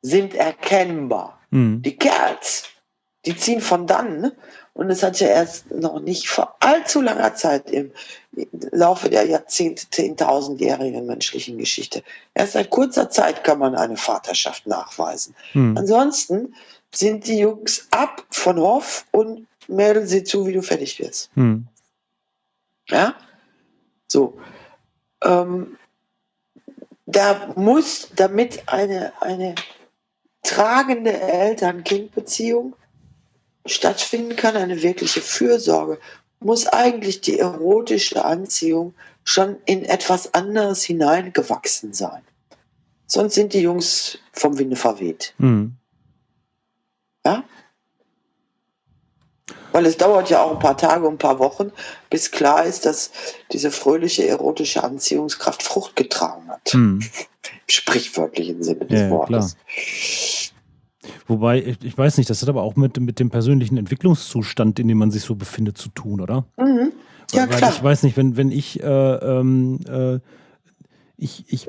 Speaker 2: sind erkennbar. Mhm. Die Kerls die ziehen von dann. Und es hat ja erst noch nicht vor allzu langer Zeit im Laufe der Jahrzehnte, zehntausendjährigen menschlichen Geschichte. Erst seit kurzer Zeit kann man eine Vaterschaft nachweisen. Hm. Ansonsten sind die Jungs ab von Hoff und melden sie zu, wie du fertig wirst. Hm. Ja? So. Ähm, da muss, damit eine, eine tragende Eltern-Kind-Beziehung stattfinden kann, eine wirkliche Fürsorge, muss eigentlich die erotische Anziehung schon in etwas anderes hineingewachsen sein. Sonst sind die Jungs vom Winde verweht. Mhm. Ja? Weil es dauert ja auch ein paar Tage, ein paar Wochen, bis klar ist, dass diese fröhliche erotische Anziehungskraft Frucht getragen hat. Mhm. Im sprichwörtlichen Sinne des ja, Wortes. Klar.
Speaker 1: Wobei, ich, ich, weiß nicht, das hat aber auch mit, mit dem persönlichen Entwicklungszustand, in dem man sich so befindet, zu tun, oder? Mhm. Ja, weil, klar. ich weiß nicht, wenn, wenn ich, äh, ähm, äh, ich, ich,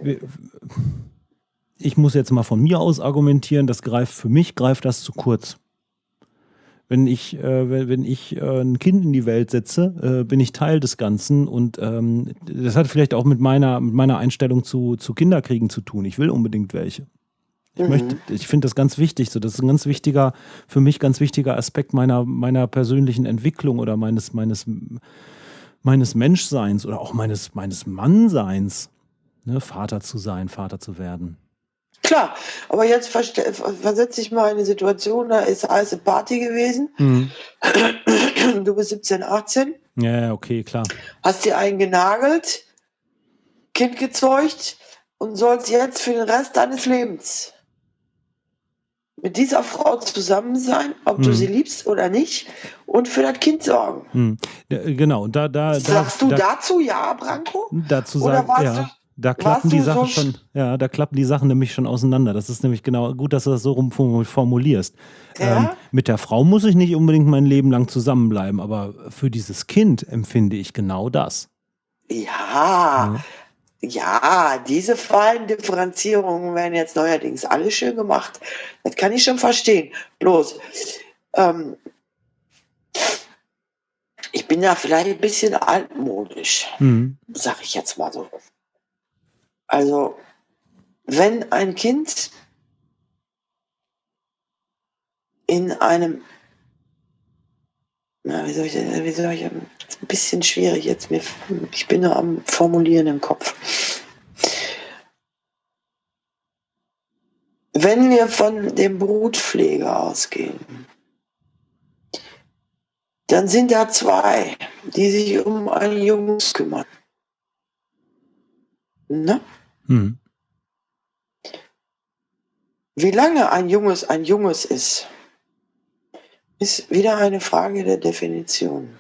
Speaker 1: ich muss jetzt mal von mir aus argumentieren, das greift, für mich greift das zu kurz. Wenn ich, äh, wenn, wenn ich äh, ein Kind in die Welt setze, äh, bin ich Teil des Ganzen und ähm, das hat vielleicht auch mit meiner, mit meiner Einstellung zu, zu Kinderkriegen zu tun. Ich will unbedingt welche. Ich mhm. möchte, ich finde das ganz wichtig. So, das ist ein ganz wichtiger, für mich ganz wichtiger Aspekt meiner, meiner persönlichen Entwicklung oder meines, meines, meines Menschseins oder auch meines, meines Mannseins, ne, Vater zu sein, Vater zu werden.
Speaker 2: Klar, aber jetzt versetze ich mal in eine Situation, da ist heiße Party gewesen. Mhm. Du bist 17, 18.
Speaker 1: Ja, okay, klar.
Speaker 2: Hast dir einen genagelt, Kind gezeugt und sollst jetzt für den Rest deines Lebens mit dieser Frau zusammen sein, ob hm. du sie liebst oder nicht, und für das Kind sorgen.
Speaker 1: Hm. Genau, da, da,
Speaker 2: Sagst
Speaker 1: da,
Speaker 2: du da, dazu ja, Branko?
Speaker 1: Dazu sagen, ja. Da klappen die Sachen schon, ja, da klappen die Sachen nämlich schon auseinander. Das ist nämlich genau gut, dass du das so rum formulierst. Ja? Ähm, mit der Frau muss ich nicht unbedingt mein Leben lang zusammenbleiben, aber für dieses Kind empfinde ich genau das.
Speaker 2: Ja, ja. Ja, diese Differenzierungen werden jetzt neuerdings alle schön gemacht. Das kann ich schon verstehen. Bloß, ähm, ich bin da vielleicht ein bisschen altmodisch, mhm. sag ich jetzt mal so. Also, wenn ein Kind in einem na, wie soll ich, wie soll ich, ein bisschen schwierig jetzt, mir, ich bin nur am Formulieren im Kopf. Wenn wir von dem Brutpfleger ausgehen, dann sind da zwei, die sich um ein Jungs kümmern. Ne? Hm. Wie lange ein Junges ein Junges ist, ist wieder eine Frage der Definition.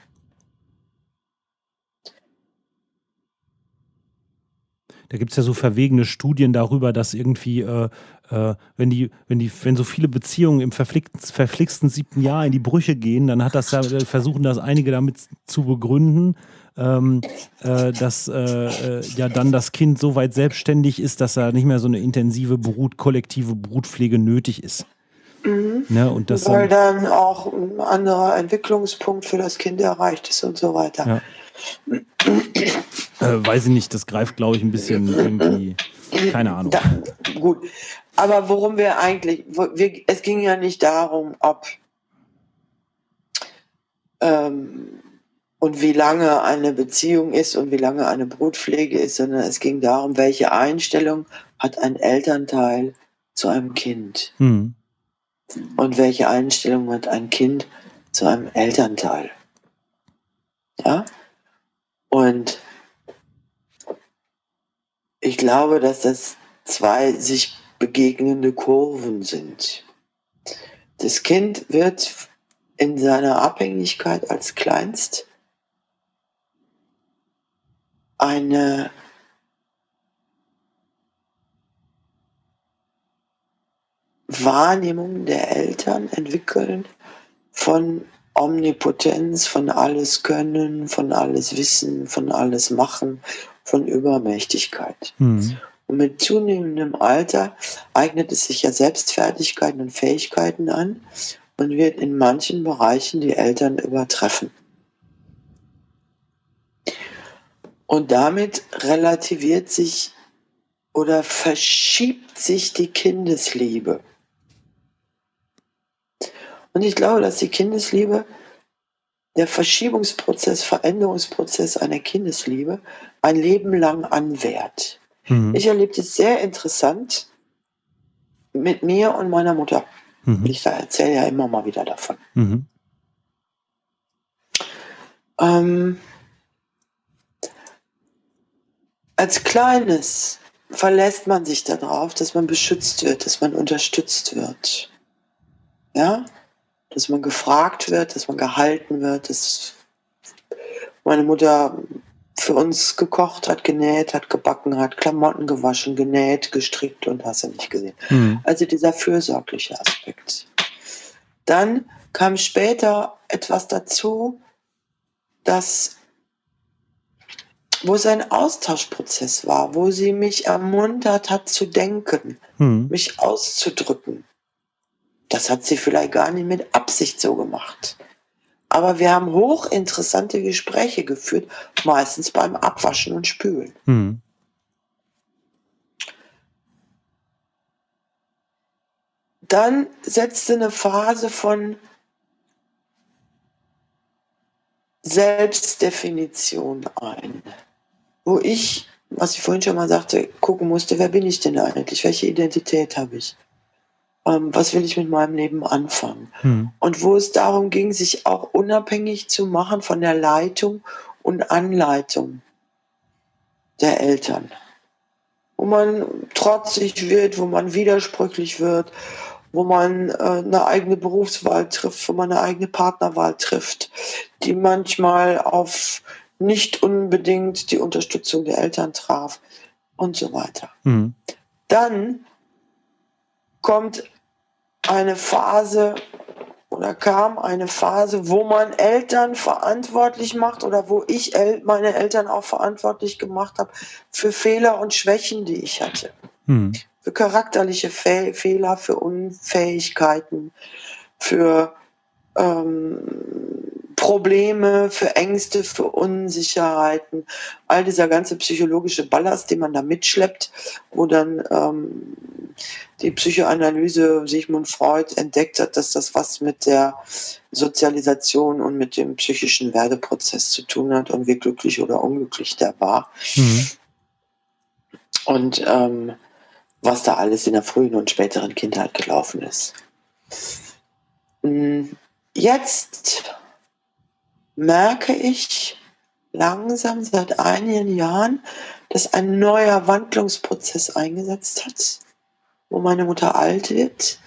Speaker 1: Da gibt es ja so verwegene Studien darüber, dass irgendwie, äh, äh, wenn die, wenn die, wenn so viele Beziehungen im verflixten siebten Jahr in die Brüche gehen, dann hat das ja, äh, versuchen das einige damit zu begründen, ähm, äh, dass äh, äh, ja dann das Kind so weit selbstständig ist, dass er nicht mehr so eine intensive Brut, kollektive Brutpflege nötig ist.
Speaker 2: Mhm. Ne, und das Weil dann auch ein anderer Entwicklungspunkt für das Kind erreicht ist und so weiter.
Speaker 1: Ja. äh, weiß ich nicht, das greift, glaube ich, ein bisschen irgendwie. Keine Ahnung. Da,
Speaker 2: gut. Aber worum wir eigentlich, wir, es ging ja nicht darum, ob ähm, und wie lange eine Beziehung ist und wie lange eine Brutpflege ist, sondern es ging darum, welche Einstellung hat ein Elternteil zu einem Kind. Hm und welche Einstellung hat ein Kind zu einem Elternteil. Ja? Und ich glaube, dass das zwei sich begegnende Kurven sind. Das Kind wird in seiner Abhängigkeit als Kleinst eine Wahrnehmung der Eltern entwickeln von Omnipotenz, von alles Können, von alles Wissen, von alles Machen, von Übermächtigkeit. Mhm. Und mit zunehmendem Alter eignet es sich ja Selbstfertigkeiten und Fähigkeiten an und wird in manchen Bereichen die Eltern übertreffen. Und damit relativiert sich oder verschiebt sich die Kindesliebe. Und ich glaube, dass die Kindesliebe, der Verschiebungsprozess, Veränderungsprozess einer Kindesliebe ein Leben lang anwährt. Mhm. Ich erlebe es sehr interessant mit mir und meiner Mutter. Mhm. Ich erzähle ja immer mal wieder davon. Mhm. Ähm, als Kleines verlässt man sich darauf, dass man beschützt wird, dass man unterstützt wird. Ja? dass man gefragt wird, dass man gehalten wird, dass meine Mutter für uns gekocht hat, genäht hat, gebacken hat, Klamotten gewaschen, genäht, gestrickt und hast du nicht gesehen. Mhm. Also dieser fürsorgliche Aspekt. Dann kam später etwas dazu, dass wo es ein Austauschprozess war, wo sie mich ermuntert hat zu denken, mhm. mich auszudrücken. Das hat sie vielleicht gar nicht mit Absicht so gemacht. Aber wir haben hochinteressante Gespräche geführt, meistens beim Abwaschen und Spülen. Mhm. Dann setzte eine Phase von Selbstdefinition ein, wo ich, was ich vorhin schon mal sagte, gucken musste, wer bin ich denn eigentlich, welche Identität habe ich, ähm, was will ich mit meinem Leben anfangen. Hm. Und wo es darum ging, sich auch unabhängig zu machen von der Leitung und Anleitung der Eltern. Wo man trotzig wird, wo man widersprüchlich wird, wo man äh, eine eigene Berufswahl trifft, wo man eine eigene Partnerwahl trifft, die manchmal auf nicht unbedingt die Unterstützung der Eltern traf und so weiter. Mhm. Dann kommt eine Phase oder kam eine Phase, wo man Eltern verantwortlich macht oder wo ich El meine Eltern auch verantwortlich gemacht habe für Fehler und Schwächen, die ich hatte. Mhm für charakterliche Fe Fehler, für Unfähigkeiten, für ähm, Probleme, für Ängste, für Unsicherheiten, all dieser ganze psychologische Ballast, den man da mitschleppt, wo dann ähm, die Psychoanalyse Sigmund Freud entdeckt hat, dass das was mit der Sozialisation und mit dem psychischen Werdeprozess zu tun hat und wie glücklich oder unglücklich der war. Mhm. Und ähm, was da alles in der frühen und späteren Kindheit gelaufen ist. Hm, jetzt merke ich langsam seit einigen Jahren, dass ein neuer Wandlungsprozess eingesetzt hat, wo meine Mutter alt wird,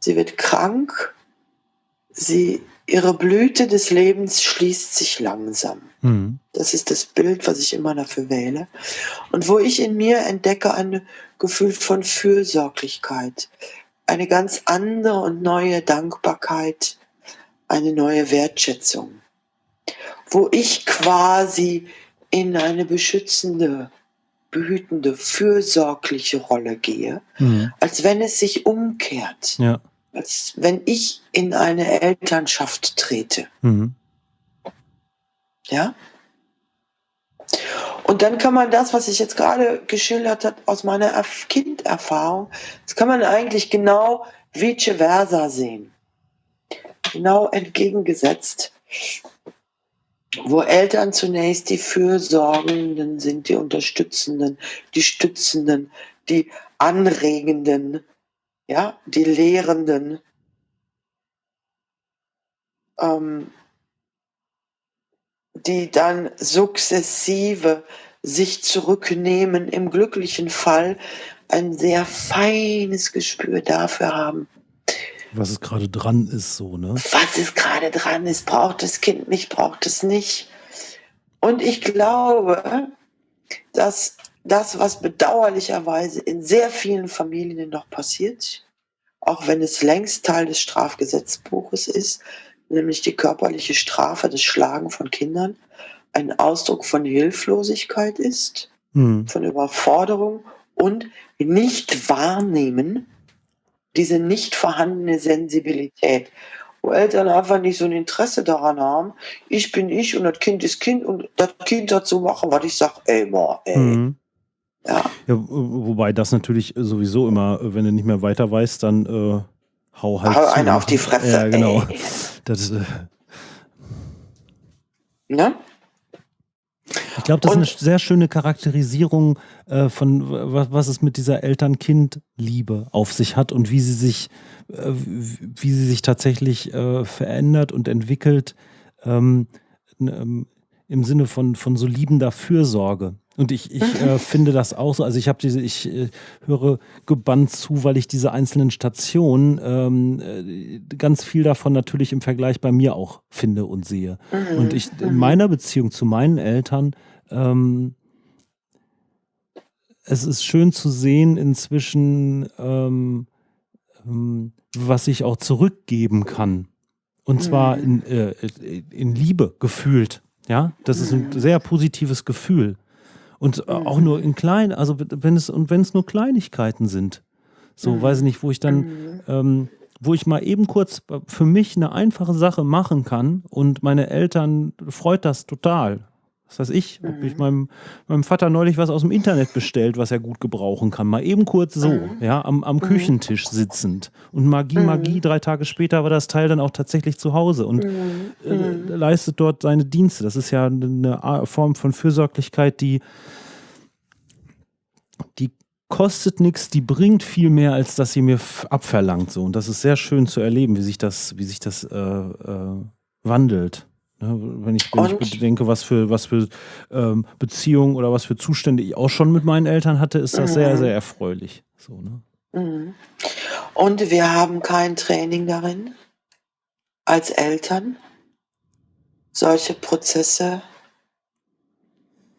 Speaker 2: sie wird krank, sie ihre Blüte des Lebens schließt sich langsam. Mhm. Das ist das Bild, was ich immer dafür wähle. Und wo ich in mir entdecke ein Gefühl von Fürsorglichkeit, eine ganz andere und neue Dankbarkeit, eine neue Wertschätzung. Wo ich quasi in eine beschützende, behütende, fürsorgliche Rolle gehe, mhm. als wenn es sich umkehrt. Ja als wenn ich in eine Elternschaft trete. Mhm. Ja? Und dann kann man das, was ich jetzt gerade geschildert habe, aus meiner Kinderfahrung, das kann man eigentlich genau vice versa sehen. Genau entgegengesetzt. Wo Eltern zunächst die Fürsorgenden sind, die Unterstützenden, die Stützenden, die Anregenden, ja, die Lehrenden, ähm, die dann sukzessive sich zurücknehmen, im glücklichen Fall ein sehr feines Gespür dafür haben.
Speaker 1: Was es gerade dran ist, so, ne?
Speaker 2: Was es gerade dran ist, braucht das Kind mich, braucht es nicht. Und ich glaube, dass das, was bedauerlicherweise in sehr vielen Familien noch passiert, auch wenn es längst Teil des Strafgesetzbuches ist, nämlich die körperliche Strafe, das Schlagen von Kindern, ein Ausdruck von Hilflosigkeit ist, hm. von Überforderung und nicht wahrnehmen, diese nicht vorhandene Sensibilität, wo Eltern einfach nicht so ein Interesse daran haben, ich bin ich und das Kind ist Kind und das Kind dazu machen, was ich sage, ey, boah, ey. Hm.
Speaker 1: Ja. ja. Wobei das natürlich sowieso immer, wenn du nicht mehr weiter weißt, dann äh, hau halt.
Speaker 2: Hau einen auf die Fresse.
Speaker 1: Ja, genau. Das, äh
Speaker 2: ne?
Speaker 1: Ich glaube, das Und, ist eine sehr schöne Charakterisierung äh, von was, was es mit dieser Eltern-Kind-Liebe auf sich hat und wie sie sich, äh, wie sie sich tatsächlich äh, verändert und entwickelt ähm, ähm, im Sinne von, von so liebender Fürsorge. Und ich, ich äh, finde das auch so. Also ich habe diese, ich äh, höre gebannt zu, weil ich diese einzelnen Stationen ähm, äh, ganz viel davon natürlich im Vergleich bei mir auch finde und sehe. Mhm. Und ich in mhm. meiner Beziehung zu meinen Eltern, ähm, es ist schön zu sehen inzwischen, ähm, ähm was ich auch zurückgeben kann. Und zwar mhm. in, äh, in Liebe gefühlt. Ja, das ist ein sehr positives Gefühl. Und mhm. auch nur in klein, also wenn es, und wenn es nur Kleinigkeiten sind. So, mhm. weiß ich nicht, wo ich dann, mhm. ähm, wo ich mal eben kurz für mich eine einfache Sache machen kann und meine Eltern freut das total. Was weiß ich, mhm. habe ich meinem, meinem Vater neulich was aus dem Internet bestellt, was er gut gebrauchen kann. Mal eben kurz so, mhm. ja, am, am mhm. Küchentisch sitzend. Und Magie, mhm. Magie, drei Tage später war das Teil dann auch tatsächlich zu Hause und mhm. äh, leistet dort seine Dienste. Das ist ja eine Form von Fürsorglichkeit, die, die kostet nichts, die bringt viel mehr, als dass sie mir abverlangt. So. Und das ist sehr schön zu erleben, wie sich das, wie sich das äh, äh, wandelt. Ne? Wenn ich, wenn ich bedenke, was für, was für ähm, Beziehungen oder was für Zustände ich auch schon mit meinen Eltern hatte, ist das mhm. sehr, sehr erfreulich. So, ne?
Speaker 2: Mhm. Und wir haben kein Training darin, als Eltern solche Prozesse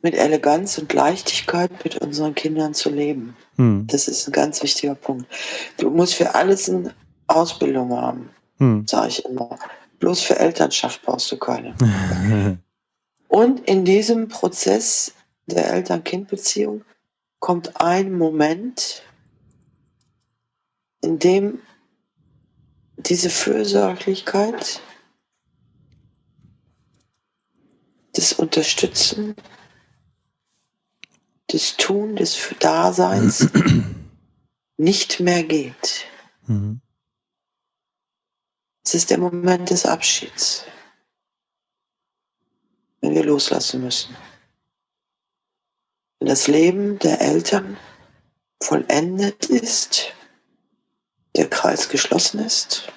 Speaker 2: mit Eleganz und Leichtigkeit mit unseren Kindern zu leben. Hm. Das ist ein ganz wichtiger Punkt. Du musst für alles eine Ausbildung haben, hm. sage ich immer. Bloß für Elternschaft brauchst du keine. und in diesem Prozess der Eltern-Kind-Beziehung kommt ein Moment, in dem diese Fürsorglichkeit, das Unterstützen des Tun, des Daseins nicht mehr geht. Mhm. Es ist der Moment des Abschieds, wenn wir loslassen müssen. Wenn das Leben der Eltern vollendet ist, der Kreis geschlossen ist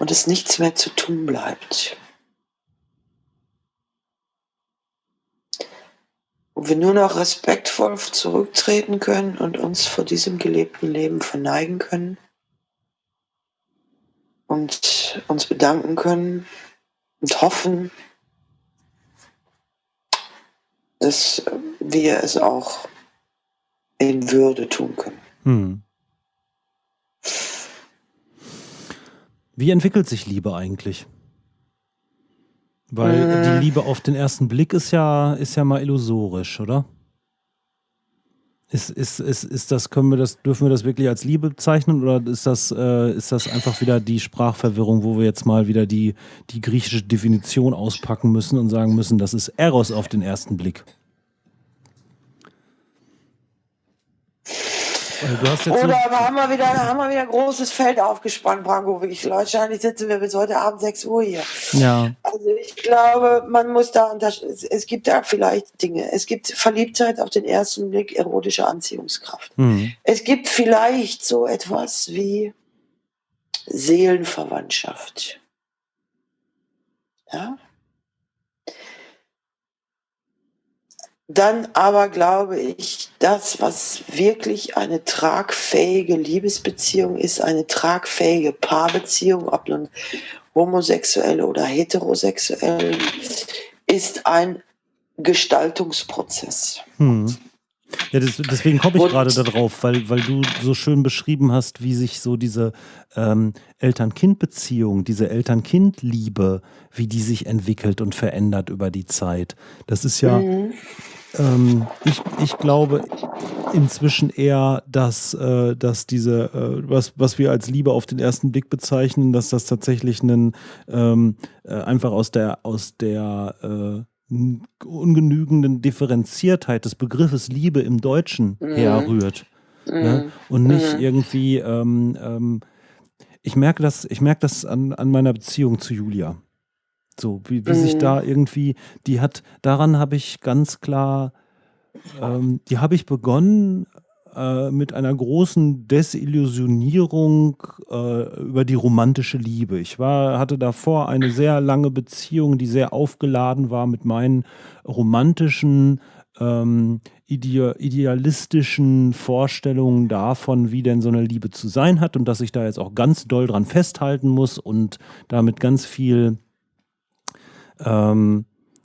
Speaker 2: und es nichts mehr zu tun bleibt. wo wir nur noch respektvoll zurücktreten können und uns vor diesem gelebten Leben verneigen können und uns bedanken können und hoffen, dass wir es auch in Würde tun können. Hm.
Speaker 1: Wie entwickelt sich Liebe eigentlich? Weil äh. die Liebe auf den ersten Blick ist ja, ist ja mal illusorisch, oder? Ist, ist, ist, ist das, können wir das, dürfen wir das wirklich als Liebe bezeichnen oder ist das, äh, ist das einfach wieder die Sprachverwirrung, wo wir jetzt mal wieder die, die griechische Definition auspacken müssen und sagen müssen, das ist Eros auf den ersten Blick?
Speaker 2: Also Oder haben wir, wieder, haben wir wieder ein großes Feld aufgespannt, Branko. Wirklich, wahrscheinlich sitzen wir bis heute Abend 6 Uhr hier.
Speaker 1: Ja.
Speaker 2: Also ich glaube, man muss da, es gibt da vielleicht Dinge. Es gibt Verliebtheit auf den ersten Blick, erotische Anziehungskraft. Mhm. Es gibt vielleicht so etwas wie Seelenverwandtschaft. Ja? Dann aber glaube ich, das, was wirklich eine tragfähige Liebesbeziehung ist, eine tragfähige Paarbeziehung, ob nun homosexuell oder heterosexuell, ist ein Gestaltungsprozess. Hm.
Speaker 1: Ja, das, deswegen komme ich gerade darauf, weil, weil du so schön beschrieben hast, wie sich so diese ähm, Eltern-Kind-Beziehung, diese Eltern-Kind-Liebe, wie die sich entwickelt und verändert über die Zeit. Das ist ja, mhm. Ähm, ich, ich glaube inzwischen eher, dass, äh, dass diese, äh, was, was wir als Liebe auf den ersten Blick bezeichnen, dass das tatsächlich einen, ähm, äh, einfach aus der, aus der äh, ungenügenden Differenziertheit des Begriffes Liebe im Deutschen mhm. herrührt. Mhm. Ne? Und nicht mhm. irgendwie, ähm, ähm, ich merke das, ich merke das an, an meiner Beziehung zu Julia. So, wie, wie sich da mhm. irgendwie, die hat, daran habe ich ganz klar, ähm, die habe ich begonnen äh, mit einer großen Desillusionierung äh, über die romantische Liebe. Ich war, hatte davor eine sehr lange Beziehung, die sehr aufgeladen war mit meinen romantischen, ähm, ide idealistischen Vorstellungen davon, wie denn so eine Liebe zu sein hat und dass ich da jetzt auch ganz doll dran festhalten muss und damit ganz viel, ähm,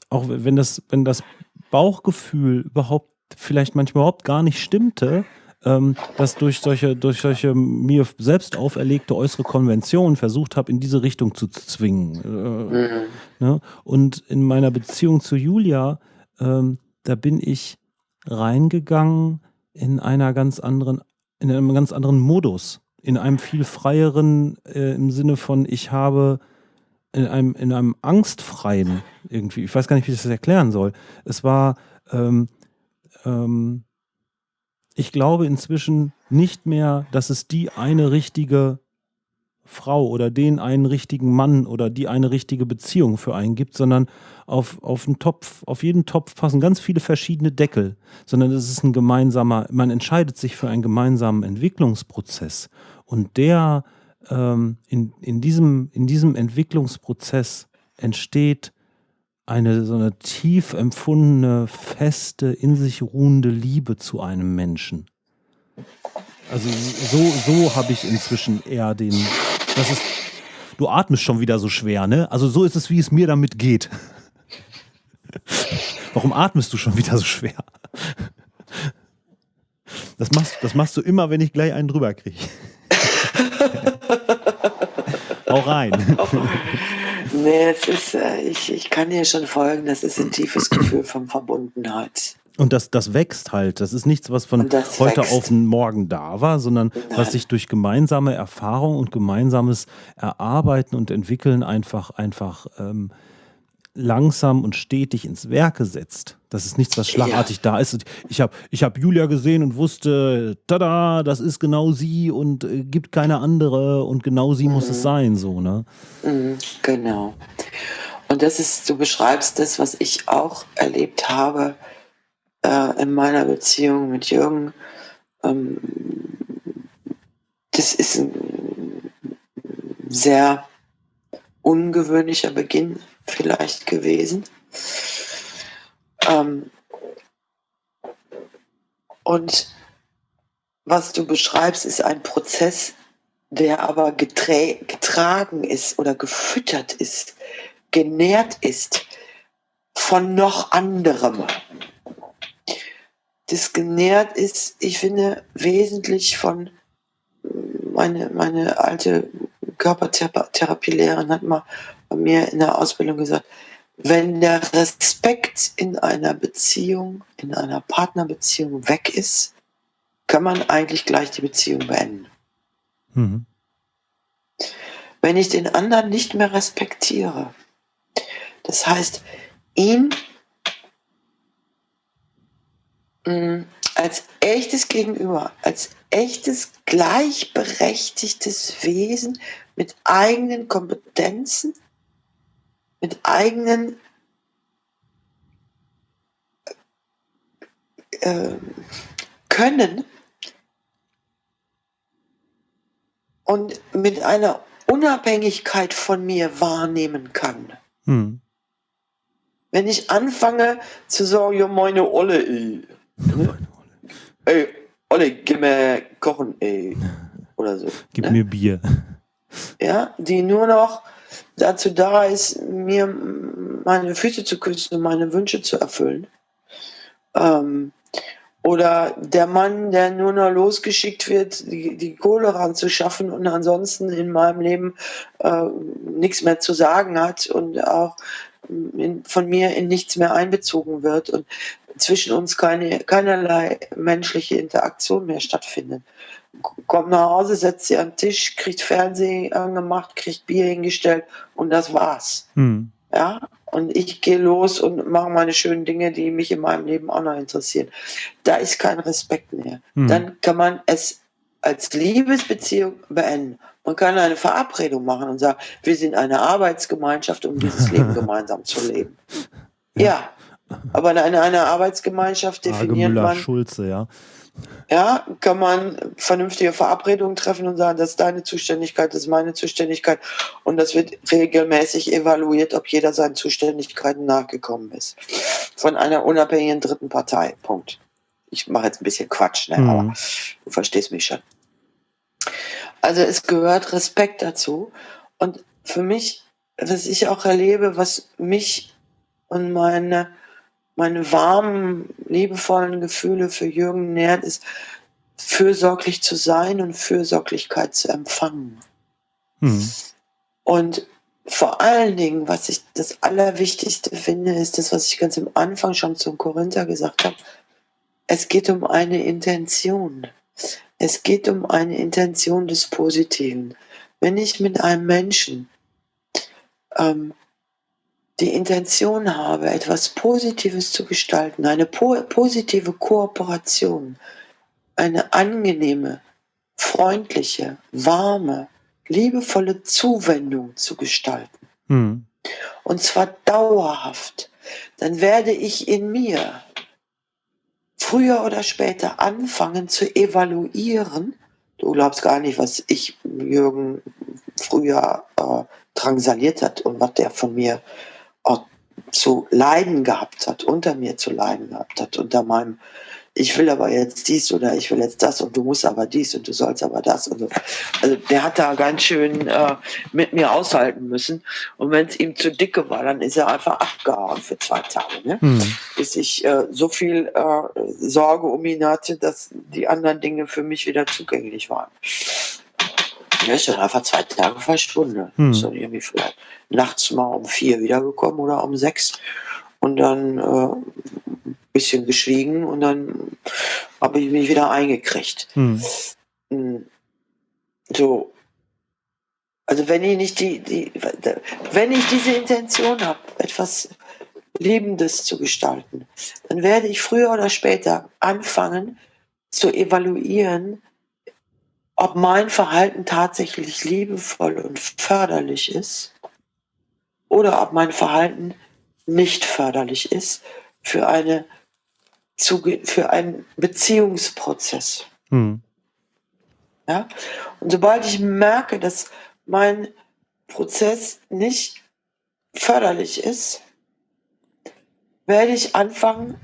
Speaker 1: auch wenn das, wenn das Bauchgefühl überhaupt vielleicht manchmal überhaupt gar nicht stimmte, ähm, das durch solche, durch solche mir selbst auferlegte äußere Konventionen versucht habe, in diese Richtung zu zwingen. Äh, mhm. ne? Und in meiner Beziehung zu Julia, ähm, da bin ich reingegangen in einer ganz anderen, in einem ganz anderen Modus, in einem viel freieren, äh, im Sinne von, ich habe in einem, in einem angstfreien irgendwie, ich weiß gar nicht, wie ich das erklären soll. Es war, ähm, ähm, ich glaube inzwischen nicht mehr, dass es die eine richtige Frau oder den einen richtigen Mann oder die eine richtige Beziehung für einen gibt, sondern auf, auf einen Topf, auf jeden Topf passen ganz viele verschiedene Deckel, sondern es ist ein gemeinsamer, man entscheidet sich für einen gemeinsamen Entwicklungsprozess. Und der ähm, in, in, diesem, in diesem Entwicklungsprozess entsteht eine so eine tief empfundene, feste, in sich ruhende Liebe zu einem Menschen. Also so, so habe ich inzwischen eher den. Das ist. Du atmest schon wieder so schwer, ne? Also so ist es, wie es mir damit geht. Warum atmest du schon wieder so schwer? Das machst, das machst du immer, wenn ich gleich einen drüber kriege. Hau rein.
Speaker 2: Nee, es ist, äh, ich, ich kann dir schon folgen, das ist ein tiefes Gefühl von Verbundenheit.
Speaker 1: Und das, das wächst halt. Das ist nichts, was von heute wächst. auf morgen da war, sondern Nein. was sich durch gemeinsame Erfahrung und gemeinsames Erarbeiten und Entwickeln einfach, einfach ähm, langsam und stetig ins Werke setzt. Das ist nichts, was schlagartig ja. da ist. Ich habe ich hab Julia gesehen und wusste, tada, das ist genau sie und äh, gibt keine andere und genau sie mhm. muss es mhm. sein, so, ne?
Speaker 2: Mhm, genau. Und das ist, du beschreibst das, was ich auch erlebt habe äh, in meiner Beziehung mit Jürgen. Ähm, das ist ein sehr ungewöhnlicher Beginn vielleicht gewesen. Ähm, und was du beschreibst, ist ein Prozess, der aber getragen ist oder gefüttert ist, genährt ist von noch anderem. Das genährt ist, ich finde, wesentlich von meine, meine alte Körpertherapielehrerin hat mal bei mir in der Ausbildung gesagt, wenn der Respekt in einer Beziehung, in einer Partnerbeziehung weg ist, kann man eigentlich gleich die Beziehung beenden. Mhm. Wenn ich den anderen nicht mehr respektiere, das heißt, ihn mh, mm, als echtes Gegenüber, als echtes gleichberechtigtes Wesen mit eigenen Kompetenzen, mit eigenen äh, Können und mit einer Unabhängigkeit von mir wahrnehmen kann. Hm. Wenn ich anfange zu sagen, ja, meine Olle, ey, ne? Ey Olle, gib mir Kochen, ey, oder so.
Speaker 1: Gib ne? mir Bier.
Speaker 2: Ja, die nur noch dazu da ist, mir meine Füße zu küssen und meine Wünsche zu erfüllen. Ähm, oder der Mann, der nur noch losgeschickt wird, die, die Kohle ranzuschaffen und ansonsten in meinem Leben äh, nichts mehr zu sagen hat und auch in, von mir in nichts mehr einbezogen wird und zwischen uns keine, keinerlei menschliche Interaktion mehr stattfindet kommt nach Hause, setzt sie am Tisch, kriegt Fernsehen angemacht, kriegt Bier hingestellt und das war's. Hm. Ja, und ich gehe los und mache meine schönen Dinge, die mich in meinem Leben auch noch interessieren. Da ist kein Respekt mehr. Hm. Dann kann man es als Liebesbeziehung beenden. Man kann eine Verabredung machen und sagen, wir sind eine Arbeitsgemeinschaft, um dieses Leben gemeinsam zu leben. Ja, aber in einer Arbeitsgemeinschaft definiert man.
Speaker 1: Schulze, ja
Speaker 2: ja, kann man vernünftige Verabredungen treffen und sagen, das ist deine Zuständigkeit, das ist meine Zuständigkeit. Und das wird regelmäßig evaluiert, ob jeder seinen Zuständigkeiten nachgekommen ist. Von einer unabhängigen dritten Partei. Punkt. Ich mache jetzt ein bisschen Quatsch, ne? Mhm. aber du verstehst mich schon. Also es gehört Respekt dazu. Und für mich, was ich auch erlebe, was mich und meine meine warmen, liebevollen Gefühle für Jürgen nährt, ist fürsorglich zu sein und Fürsorglichkeit zu empfangen. Mhm. Und vor allen Dingen, was ich das Allerwichtigste finde, ist das, was ich ganz am Anfang schon zum Korinther gesagt habe. Es geht um eine Intention. Es geht um eine Intention des Positiven. Wenn ich mit einem Menschen ähm, die Intention habe, etwas Positives zu gestalten, eine po positive Kooperation, eine angenehme, freundliche, warme, liebevolle Zuwendung zu gestalten. Mhm. Und zwar dauerhaft. Dann werde ich in mir früher oder später anfangen zu evaluieren. Du glaubst gar nicht, was ich Jürgen früher äh, drangsaliert hat und was der von mir auch zu leiden gehabt hat, unter mir zu leiden gehabt hat, unter meinem ich will aber jetzt dies oder ich will jetzt das und du musst aber dies und du sollst aber das und so. Also der hat da ganz schön äh, mit mir aushalten müssen. Und wenn es ihm zu dicke war, dann ist er einfach abgehauen für zwei Tage. Ne? Hm. Bis ich äh, so viel äh, Sorge um ihn hatte, dass die anderen Dinge für mich wieder zugänglich waren. Er ist dann einfach zwei Tage verschwunden. Hm. Ist dann irgendwie vielleicht nachts mal um vier wiedergekommen oder um sechs. Und dann äh, bisschen geschwiegen und dann habe ich mich wieder eingekriegt. Hm. hm. So. Also wenn ich nicht die, die wenn ich diese Intention habe, etwas Lebendes zu gestalten, dann werde ich früher oder später anfangen zu evaluieren, ob mein Verhalten tatsächlich liebevoll und förderlich ist oder ob mein Verhalten nicht förderlich ist für eine zu, für einen Beziehungsprozess. Hm. Ja? Und sobald ich merke, dass mein Prozess nicht förderlich ist, werde ich anfangen,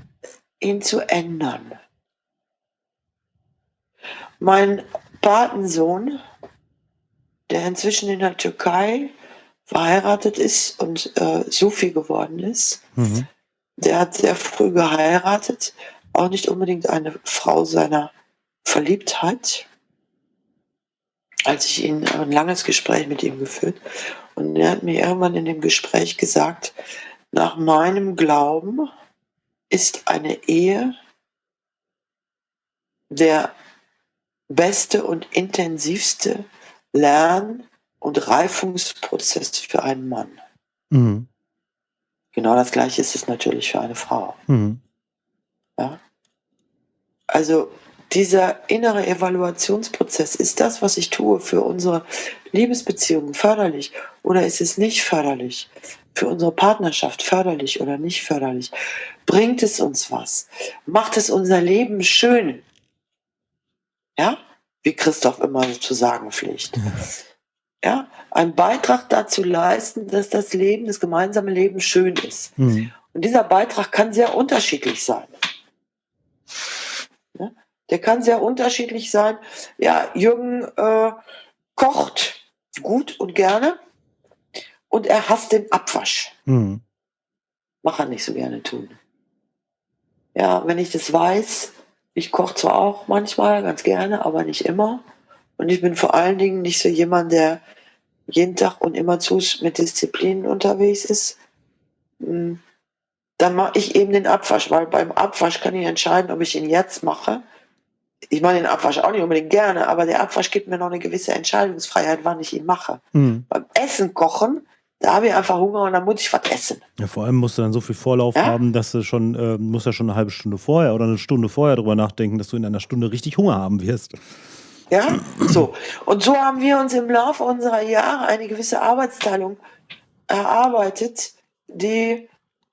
Speaker 2: ihn zu ändern. Mein Patensohn, der inzwischen in der Türkei verheiratet ist und äh, Sufi geworden ist, mhm. Der hat sehr früh geheiratet, auch nicht unbedingt eine Frau seiner Verliebtheit. Als ich ihn ein langes Gespräch mit ihm geführt und er hat mir irgendwann in dem Gespräch gesagt, nach meinem Glauben ist eine Ehe der beste und intensivste Lern- und Reifungsprozess für einen Mann. Mhm. Genau das Gleiche ist es natürlich für eine Frau. Mhm. Ja? Also dieser innere Evaluationsprozess, ist das, was ich tue, für unsere Liebesbeziehungen förderlich oder ist es nicht förderlich? Für unsere Partnerschaft förderlich oder nicht förderlich? Bringt es uns was? Macht es unser Leben schön? Ja? Wie Christoph immer zu sagen pflegt. ja, einen Beitrag dazu leisten, dass das Leben, das gemeinsame Leben schön ist. Mhm. Und dieser Beitrag kann sehr unterschiedlich sein. Ja, der kann sehr unterschiedlich sein. Ja, Jürgen äh, kocht gut und gerne und er hasst den Abwasch. Mhm. Mach er nicht so gerne tun. Ja, wenn ich das weiß, ich koche zwar auch manchmal ganz gerne, aber nicht immer. Und ich bin vor allen Dingen nicht so jemand, der jeden Tag und immer zu mit Disziplinen unterwegs ist, hm, dann mache ich eben den Abwasch, weil beim Abwasch kann ich entscheiden, ob ich ihn jetzt mache. Ich mache den Abwasch auch nicht unbedingt gerne, aber der Abwasch gibt mir noch eine gewisse Entscheidungsfreiheit, wann ich ihn mache. Mhm. Beim Essen kochen, da habe ich einfach Hunger und dann muss ich was essen.
Speaker 1: Ja, vor allem musst du dann so viel Vorlauf ja? haben, dass du schon, äh, musst ja schon eine halbe Stunde vorher oder eine Stunde vorher darüber nachdenken, dass du in einer Stunde richtig Hunger haben wirst.
Speaker 2: Ja, so. Und so haben wir uns im Laufe unserer Jahre eine gewisse Arbeitsteilung erarbeitet, die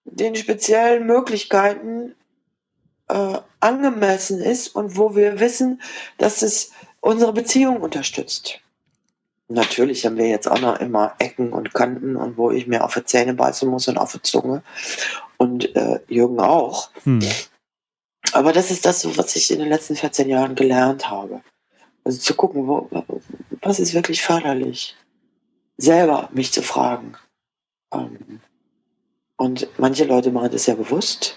Speaker 2: den speziellen Möglichkeiten äh, angemessen ist und wo wir wissen, dass es unsere Beziehung unterstützt. Natürlich haben wir jetzt auch noch immer Ecken und Kanten und wo ich mir auf die Zähne beißen muss und auf die Zunge. Und äh, Jürgen auch. Hm. Aber das ist das, was ich in den letzten 14 Jahren gelernt habe. Also zu gucken, wo, was ist wirklich förderlich. Selber mich zu fragen. Ähm, und manche Leute machen das ja bewusst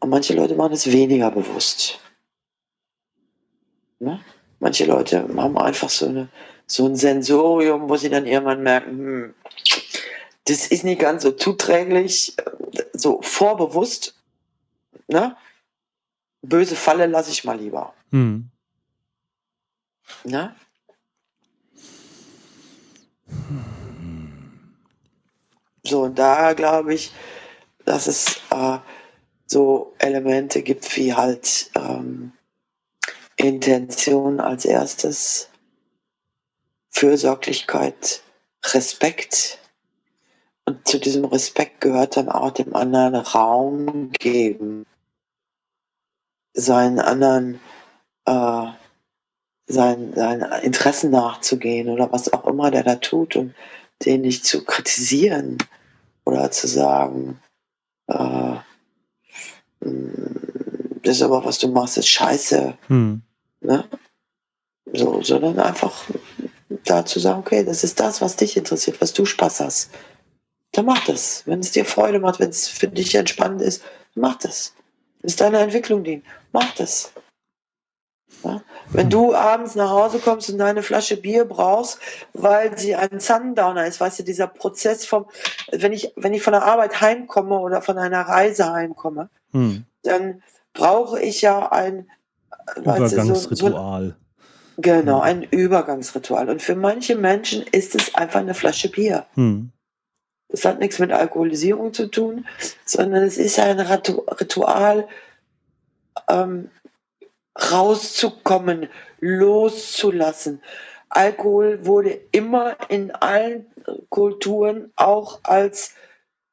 Speaker 2: und manche Leute machen es weniger bewusst. Ne? Manche Leute haben einfach so, eine, so ein Sensorium, wo sie dann irgendwann merken, hm, das ist nicht ganz so zuträglich, so vorbewusst. Ne? Böse Falle lasse ich mal lieber. Hm. Na? So, und da glaube ich, dass es äh, so Elemente gibt wie halt ähm, Intention als erstes, Fürsorglichkeit, Respekt. Und zu diesem Respekt gehört dann auch dem anderen Raum geben, seinen anderen, äh, seinen, seinen Interessen nachzugehen oder was auch immer der da tut und den nicht zu kritisieren oder zu sagen, äh, hm, das ist aber, was du machst, ist scheiße. Hm. Ne? So, sondern einfach da zu sagen, okay, das ist das, was dich interessiert, was du Spaß hast. Dann mach das. Wenn es dir Freude macht, wenn es für dich entspannend ist, mach das. Es deiner Entwicklung dient, mach das. Ja? Wenn du abends nach Hause kommst und deine Flasche Bier brauchst, weil sie ein Sundowner ist, weißt du, dieser Prozess vom, wenn ich, wenn ich von der Arbeit heimkomme oder von einer Reise heimkomme, hm. dann brauche ich ja ein
Speaker 1: Übergangsritual. So,
Speaker 2: so, genau, hm. ein Übergangsritual. Und für manche Menschen ist es einfach eine Flasche Bier. Hm. Das hat nichts mit Alkoholisierung zu tun, sondern es ist ein Ritual, ähm, rauszukommen, loszulassen. Alkohol wurde immer in allen Kulturen auch als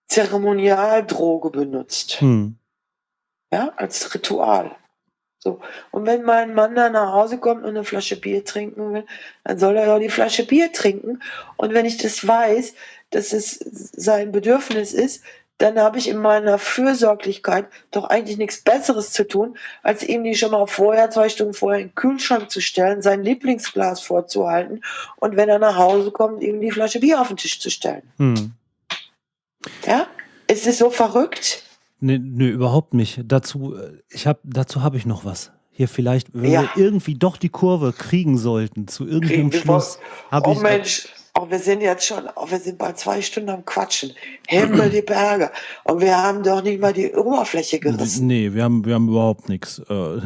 Speaker 2: Zeremonialdroge benutzt. Hm. Ja, als Ritual. So. Und wenn mein Mann dann nach Hause kommt und eine Flasche Bier trinken will, dann soll er ja die Flasche Bier trinken. Und wenn ich das weiß, dass es sein Bedürfnis ist, dann habe ich in meiner Fürsorglichkeit doch eigentlich nichts Besseres zu tun, als ihm die schon mal vorher, zwei Stunden vorher in den Kühlschrank zu stellen, sein Lieblingsglas vorzuhalten und wenn er nach Hause kommt, ihm die Flasche Bier auf den Tisch zu stellen. Hm. Ja? Ist es so verrückt?
Speaker 1: Nee, nee, überhaupt nicht. Dazu, äh, ich hab, dazu habe ich noch was. Hier vielleicht, wenn ja. wir irgendwie doch die Kurve kriegen sollten, zu irgendeinem Schluss, habe
Speaker 2: oh
Speaker 1: ich.
Speaker 2: Mensch, oh, wir sind jetzt schon, oh, wir sind bald zwei Stunden am Quatschen. Himmel die Berge. Und wir haben doch nicht mal die Oberfläche gerissen.
Speaker 1: Nee, wir haben, wir haben überhaupt nichts. Äh,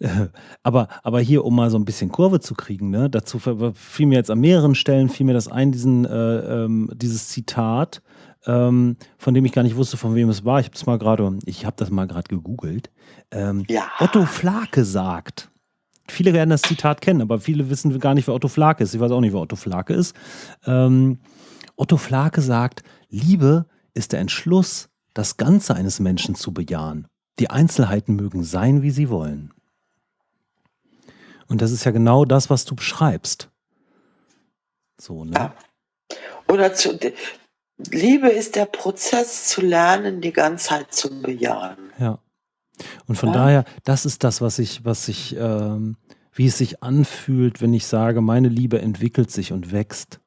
Speaker 1: aber, aber hier, um mal so ein bisschen Kurve zu kriegen, ne, dazu fiel mir jetzt an mehreren Stellen, fiel mir das ein, diesen, äh, ähm, dieses Zitat ähm, von dem ich gar nicht wusste, von wem es war. Ich habe das mal gerade, ich habe das mal gerade gegoogelt. Ähm, ja. Otto Flake sagt. Viele werden das Zitat kennen, aber viele wissen gar nicht, wer Otto Flake ist. Ich weiß auch nicht, wer Otto Flake ist. Ähm, Otto Flake sagt, Liebe ist der Entschluss, das Ganze eines Menschen zu bejahen. Die Einzelheiten mögen sein, wie sie wollen. Und das ist ja genau das, was du beschreibst. So, ne? Ja.
Speaker 2: Oder zu, Liebe ist der Prozess zu lernen, die Ganzheit zu bejahen.
Speaker 1: Ja. Und von ja. daher, das ist das, was ich, was ich, ähm, wie es sich anfühlt, wenn ich sage, meine Liebe entwickelt sich und wächst.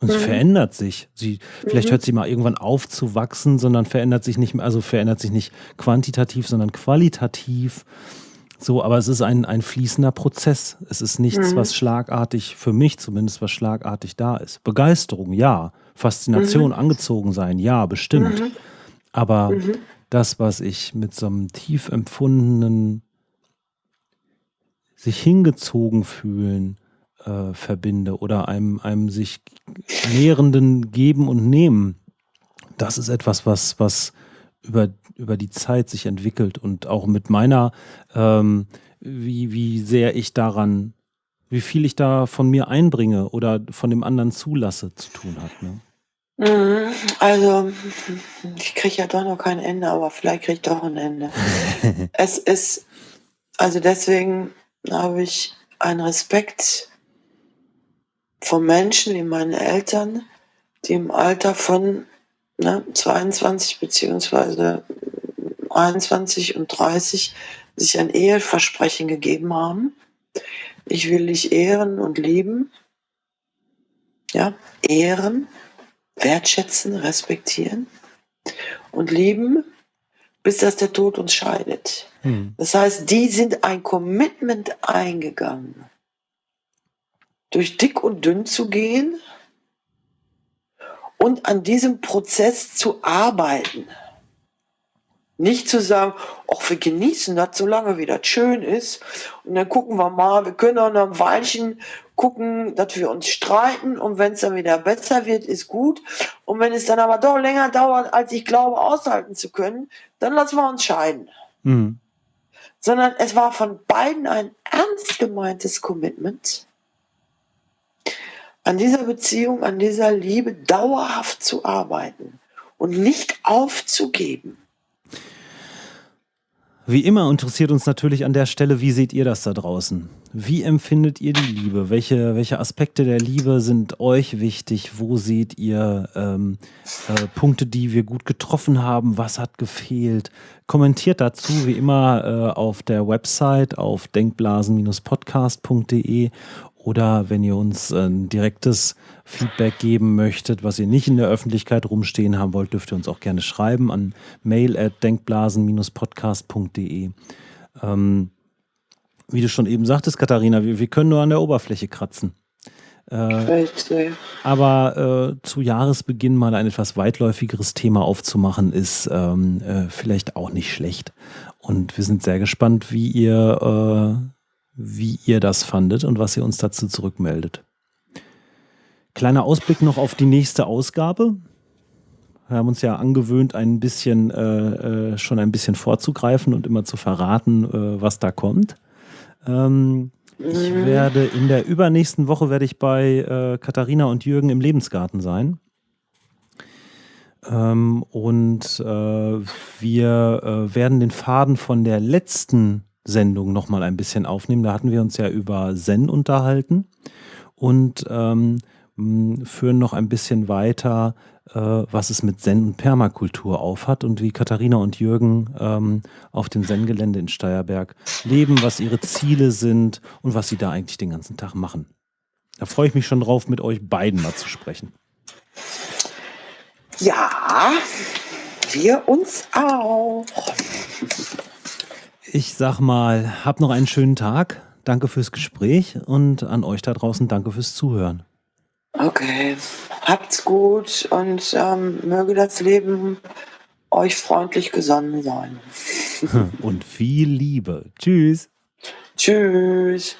Speaker 1: Und mhm. sie verändert sich. Sie, vielleicht mhm. hört sie mal irgendwann auf zu wachsen, sondern verändert sich nicht mehr, also verändert sich nicht quantitativ, sondern qualitativ. So, aber es ist ein, ein fließender Prozess. Es ist nichts, mhm. was schlagartig, für mich zumindest, was schlagartig da ist. Begeisterung, ja. Faszination, mhm. angezogen sein, ja, bestimmt. Mhm. Aber mhm. Das, was ich mit so einem tief empfundenen, sich hingezogen fühlen, äh, verbinde oder einem, einem sich nährenden Geben und Nehmen, das ist etwas, was, was über, über die Zeit sich entwickelt und auch mit meiner, ähm, wie, wie sehr ich daran, wie viel ich da von mir einbringe oder von dem anderen zulasse, zu tun hat. Ne?
Speaker 2: Mhm. Also, ich kriege ja doch noch kein Ende, aber vielleicht kriege ich doch ein Ende. es ist, also deswegen habe ich einen Respekt vor Menschen wie meine Eltern, die im Alter von ne, 22 beziehungsweise 21 und 30 sich ein Eheversprechen gegeben haben. Ich will dich ehren und lieben. Ja, ehren wertschätzen, respektieren und lieben, bis dass der Tod uns scheidet. Hm. Das heißt, die sind ein Commitment eingegangen, durch dick und dünn zu gehen und an diesem Prozess zu arbeiten. Nicht zu sagen, ach, wir genießen das, solange wie das schön ist. Und dann gucken wir mal, wir können auch noch ein Weilchen gucken, dass wir uns streiten. Und wenn es dann wieder besser wird, ist gut. Und wenn es dann aber doch länger dauert, als ich glaube, aushalten zu können, dann lassen wir uns scheiden. Mhm. Sondern es war von beiden ein ernst gemeintes Commitment, an dieser Beziehung, an dieser Liebe dauerhaft zu arbeiten und nicht aufzugeben.
Speaker 1: Wie immer interessiert uns natürlich an der Stelle, wie seht ihr das da draußen? Wie empfindet ihr die Liebe? Welche, welche Aspekte der Liebe sind euch wichtig? Wo seht ihr ähm, äh, Punkte, die wir gut getroffen haben? Was hat gefehlt? Kommentiert dazu wie immer äh, auf der Website auf denkblasen-podcast.de oder wenn ihr uns ein direktes Feedback geben möchtet, was ihr nicht in der Öffentlichkeit rumstehen haben wollt, dürft ihr uns auch gerne schreiben an mail at denkblasen-podcast.de. Ähm, wie du schon eben sagtest, Katharina, wir, wir können nur an der Oberfläche kratzen. Äh, aber äh, zu Jahresbeginn mal ein etwas weitläufigeres Thema aufzumachen, ist ähm, äh, vielleicht auch nicht schlecht. Und wir sind sehr gespannt, wie ihr äh, wie ihr das fandet und was ihr uns dazu zurückmeldet. Kleiner Ausblick noch auf die nächste Ausgabe. Wir haben uns ja angewöhnt, ein bisschen äh, äh, schon ein bisschen vorzugreifen und immer zu verraten, äh, was da kommt. Ähm, ich mhm. werde in der übernächsten Woche werde ich bei äh, Katharina und Jürgen im Lebensgarten sein. Ähm, und äh, wir äh, werden den Faden von der letzten Sendung nochmal ein bisschen aufnehmen. Da hatten wir uns ja über Zen unterhalten und ähm, führen noch ein bisschen weiter, äh, was es mit Zen und Permakultur aufhat und wie Katharina und Jürgen ähm, auf dem Zen-Gelände in Steierberg leben, was ihre Ziele sind und was sie da eigentlich den ganzen Tag machen. Da freue ich mich schon drauf, mit euch beiden mal zu sprechen.
Speaker 2: Ja, wir uns auch
Speaker 1: ich sag mal, habt noch einen schönen Tag. Danke fürs Gespräch und an euch da draußen danke fürs Zuhören.
Speaker 2: Okay. Habt's gut und ähm, möge das Leben euch freundlich gesonnen sein.
Speaker 1: Und viel Liebe. Tschüss.
Speaker 2: Tschüss.